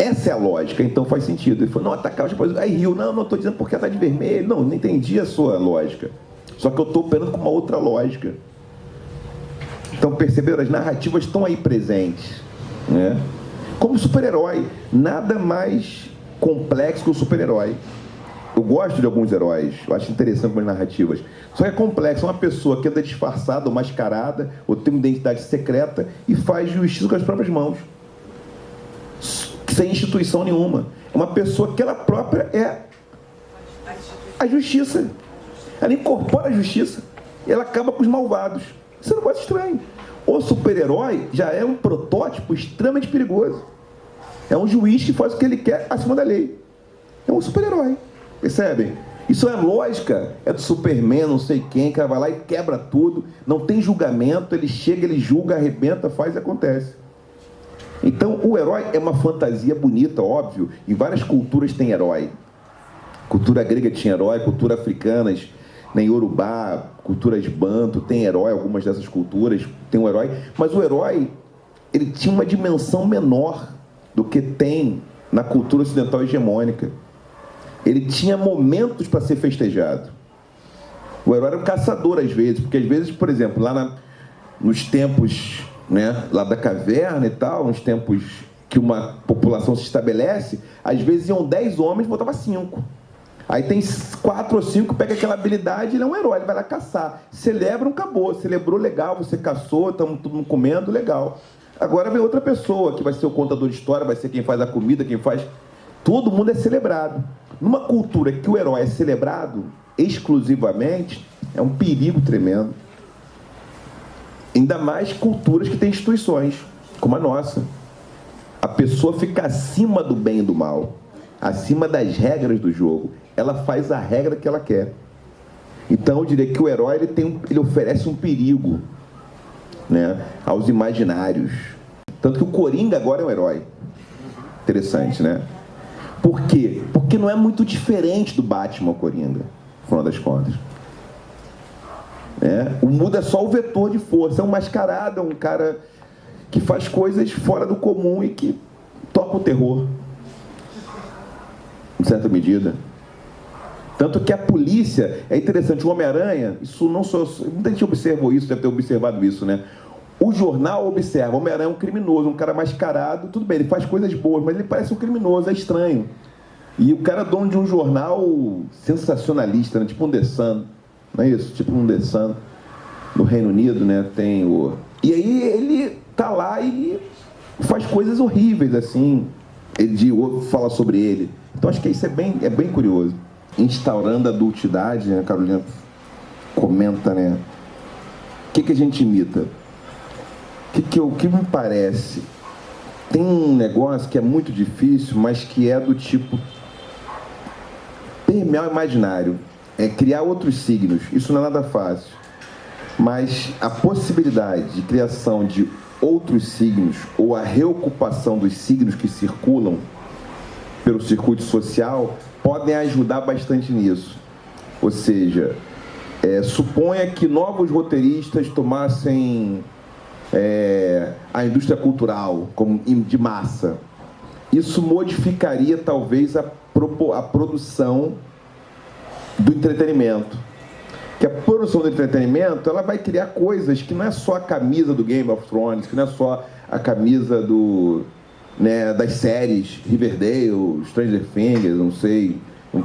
essa é a lógica, então faz sentido. Ele falou, não, atacar os japoneses. Aí riu, não, não estou dizendo porque está de vermelho. Não, não entendi a sua lógica. Só que eu estou operando com uma outra lógica. Então, perceberam? As narrativas estão aí presentes. Né? Como super-herói. Nada mais complexo que o super-herói. Eu gosto de alguns heróis, eu acho interessante algumas narrativas. Só que é complexo, uma pessoa que anda disfarçada ou mascarada, ou tem uma identidade secreta e faz justiça com as próprias mãos sem instituição nenhuma. É uma pessoa que ela própria é a justiça. Ela incorpora a justiça. Ela acaba com os malvados. Isso não pode ser estranho. O super-herói já é um protótipo extremamente perigoso. É um juiz que faz o que ele quer acima da lei. É um super-herói. Percebem? Isso é lógica. É do Superman, não sei quem, que vai lá e quebra tudo. Não tem julgamento. Ele chega, ele julga, arrebenta, faz e acontece. Então, o herói é uma fantasia bonita, óbvio. Em várias culturas tem herói. Cultura grega tinha herói, cultura africana, nem né, Yorubá, culturas banto, tem herói, algumas dessas culturas tem um herói, mas o herói ele tinha uma dimensão menor do que tem na cultura ocidental hegemônica. Ele tinha momentos para ser festejado. O herói era um caçador às vezes, porque às vezes, por exemplo, lá na, nos tempos né, lá da caverna e tal, nos tempos que uma população se estabelece, às vezes iam 10 homens, botava 5. Aí tem quatro ou cinco, pega aquela habilidade, ele é um herói, ele vai lá caçar. Celebra, um acabou. Celebrou, legal, você caçou, estamos todo mundo comendo, legal. Agora vem outra pessoa, que vai ser o contador de história, vai ser quem faz a comida, quem faz... Todo mundo é celebrado. Numa cultura que o herói é celebrado exclusivamente, é um perigo tremendo. Ainda mais culturas que têm instituições, como a nossa. A pessoa fica acima do bem e do mal, acima das regras do jogo ela faz a regra que ela quer. Então eu diria que o herói ele, tem ele oferece um perigo né, aos imaginários. Tanto que o Coringa agora é um herói. Interessante, né? Por quê? Porque não é muito diferente do Batman Coringa, no final das contas. É, o muda é só o vetor de força, é um mascarado, é um cara que faz coisas fora do comum e que toca o terror, em certa medida. Tanto que a polícia, é interessante, o Homem-Aranha, isso não sou. Muita gente observou isso, deve ter observado isso, né? O jornal observa, o Homem-Aranha é um criminoso, um cara mascarado, tudo bem, ele faz coisas boas, mas ele parece um criminoso, é estranho. E o cara é dono de um jornal sensacionalista, né? tipo um The Sun, não é isso? Tipo um The Sun, no Reino Unido, né? Tem o... E aí ele tá lá e faz coisas horríveis, assim, ele fala sobre ele. Então acho que isso é bem, é bem curioso instaurando a adultidade, né? a Carolina comenta, né? O que, que a gente imita? O que, que, que me parece? Tem um negócio que é muito difícil, mas que é do tipo permear o imaginário, é criar outros signos. Isso não é nada fácil. Mas a possibilidade de criação de outros signos ou a reocupação dos signos que circulam pelo circuito social podem ajudar bastante nisso. Ou seja, é, suponha que novos roteiristas tomassem é, a indústria cultural como de massa. Isso modificaria talvez a, a produção do entretenimento. Que a produção do entretenimento ela vai criar coisas que não é só a camisa do Game of Thrones, que não é só a camisa do, né, das séries Riverdale, Stranger Things, não sei.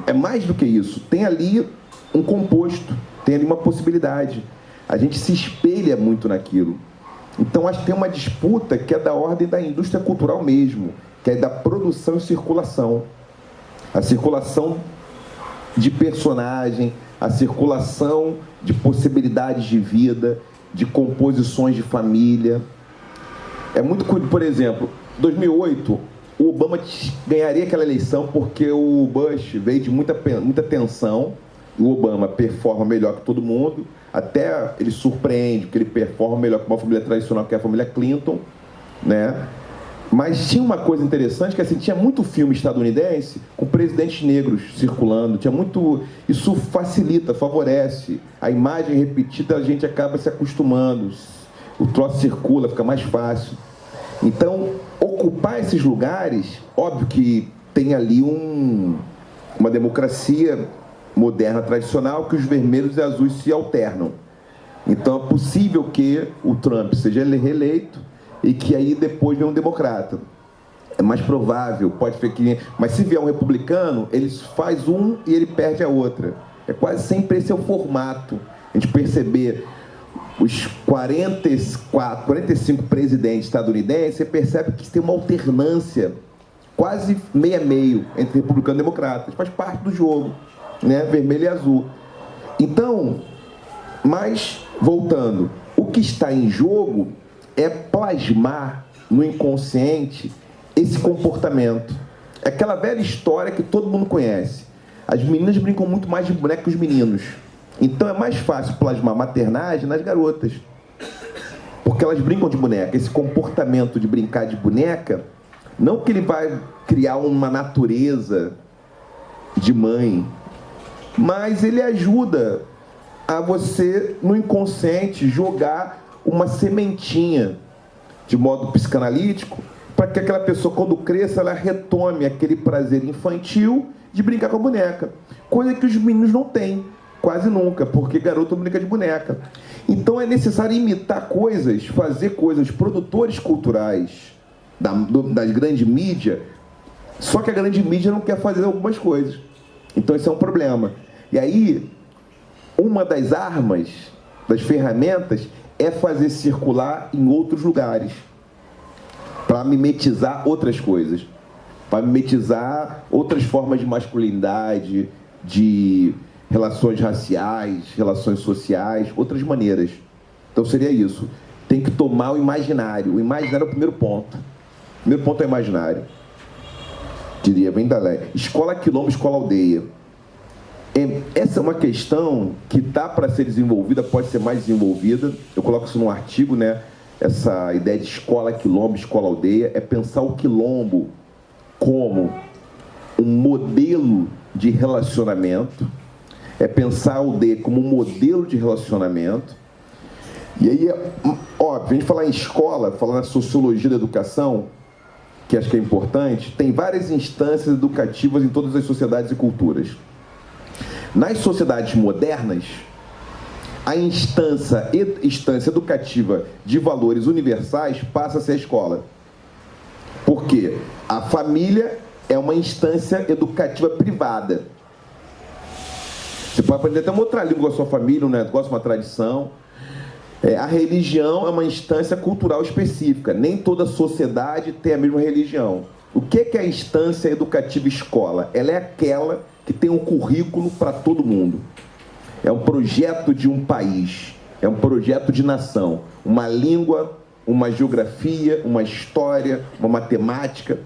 É mais do que isso. Tem ali um composto, tem ali uma possibilidade. A gente se espelha muito naquilo. Então acho que tem uma disputa que é da ordem da indústria cultural mesmo, que é da produção e circulação. A circulação de personagem, a circulação de possibilidades de vida, de composições de família. É muito, por exemplo, 2008, o Obama ganharia aquela eleição porque o Bush veio de muita, muita tensão. O Obama performa melhor que todo mundo, até ele surpreende, porque ele performa melhor que uma família tradicional, que é a família Clinton, né? Mas tinha uma coisa interessante que assim, tinha muito filme estadunidense com presidentes negros circulando, tinha muito. Isso facilita, favorece. A imagem repetida a gente acaba se acostumando. O troço circula, fica mais fácil. Então, ocupar esses lugares, óbvio que tem ali um, uma democracia moderna tradicional que os vermelhos e azuis se alternam. Então é possível que o Trump seja reeleito e que aí depois venha um democrata. É mais provável, pode ser que. Mas se vier um republicano, ele faz um e ele perde a outra. É quase sempre esse é o formato. A gente perceber os 44, 45 presidentes estadunidenses, você percebe que tem uma alternância quase meio a meio entre republicano e democrata. Faz parte do jogo, né? vermelho e azul. Então, mas, voltando, o que está em jogo é plasmar no inconsciente esse comportamento. É aquela velha história que todo mundo conhece. As meninas brincam muito mais de boneco que os meninos. Então é mais fácil plasmar maternagem nas garotas. Porque elas brincam de boneca. Esse comportamento de brincar de boneca, não que ele vai criar uma natureza de mãe, mas ele ajuda a você, no inconsciente, jogar uma sementinha de modo psicanalítico para que aquela pessoa, quando cresça, ela retome aquele prazer infantil de brincar com a boneca. Coisa que os meninos não têm, quase nunca, porque garoto brinca de boneca. Então é necessário imitar coisas, fazer coisas, produtores culturais da, do, das grandes mídias, só que a grande mídia não quer fazer algumas coisas. Então isso é um problema. E aí, uma das armas, das ferramentas, é fazer circular em outros lugares para mimetizar outras coisas, para mimetizar outras formas de masculinidade, de relações raciais, relações sociais, outras maneiras. Então seria isso. Tem que tomar o imaginário. O imaginário é o primeiro ponto. O primeiro ponto é o imaginário. Diria bem da lei. Escola quilombo, escola aldeia. Essa é uma questão que está para ser desenvolvida, pode ser mais desenvolvida. Eu coloco isso num artigo, né? essa ideia de escola quilombo, escola aldeia, é pensar o quilombo como um modelo de relacionamento, é pensar a aldeia como um modelo de relacionamento. E aí, é, óbvio, a gente falar em escola, falar na sociologia da educação, que acho que é importante, tem várias instâncias educativas em todas as sociedades e culturas. Nas sociedades modernas, a instância, instância educativa de valores universais passa a ser a escola. Porque a família é uma instância educativa privada. Você pode aprender até uma outra língua com a sua família, um negócio, uma tradição. É, a religião é uma instância cultural específica. Nem toda sociedade tem a mesma religião. O que é a instância educativa escola? Ela é aquela que tem um currículo para todo mundo é um projeto de um país, é um projeto de nação, uma língua, uma geografia, uma história, uma matemática.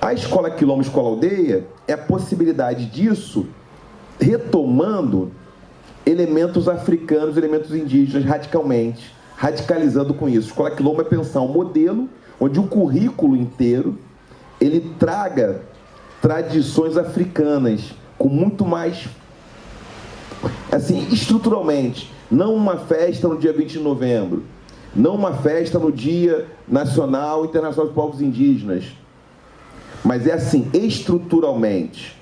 A escola quilombo, escola aldeia, é a possibilidade disso retomando elementos africanos, elementos indígenas radicalmente, radicalizando com isso. Escola quilombo é pensar um modelo onde o currículo inteiro ele traga tradições africanas com muito mais assim, estruturalmente, não uma festa no dia 20 de novembro, não uma festa no Dia Nacional Internacional dos Povos Indígenas, mas é assim, estruturalmente.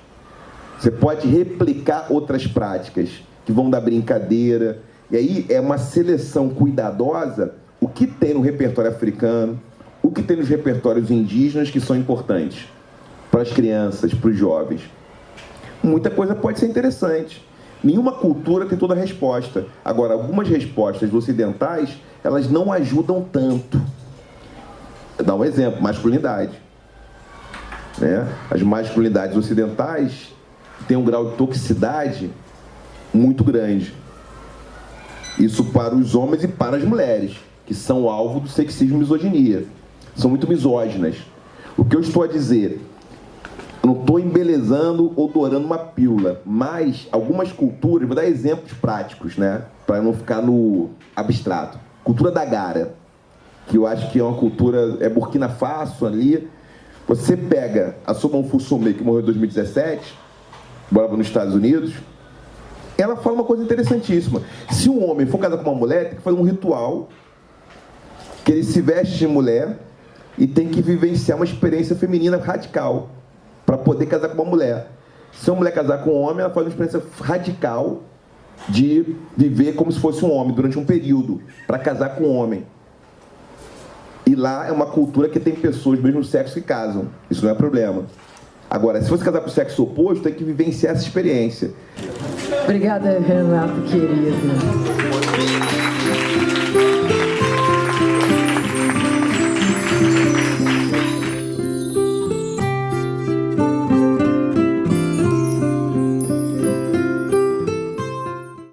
Você pode replicar outras práticas que vão da brincadeira, e aí é uma seleção cuidadosa o que tem no repertório africano, o que tem nos repertórios indígenas que são importantes para as crianças, para os jovens. Muita coisa pode ser interessante. Nenhuma cultura tem toda a resposta. Agora, algumas respostas ocidentais, elas não ajudam tanto. Vou dar um exemplo, masculinidade. Né? As masculinidades ocidentais têm um grau de toxicidade muito grande. Isso para os homens e para as mulheres, que são alvo do sexismo e misoginia. São muito misóginas. O que eu estou a dizer não estou embelezando ou dourando uma pílula, mas algumas culturas, vou dar exemplos práticos, né? Para não ficar no abstrato. Cultura da Gara, que eu acho que é uma cultura, é Burkina Faso ali. Você pega a Somon Fusome, que morreu em 2017, morava nos Estados Unidos, ela fala uma coisa interessantíssima. Se um homem for casar com uma mulher, tem que fazer um ritual que ele se veste de mulher e tem que vivenciar uma experiência feminina radical para poder casar com uma mulher. Se uma mulher casar com um homem, ela faz uma experiência radical de viver como se fosse um homem durante um período, para casar com um homem. E lá é uma cultura que tem pessoas do mesmo sexo que casam. Isso não é problema. Agora, se você casar com o sexo oposto, tem que vivenciar essa experiência. Obrigada, Renato, querido.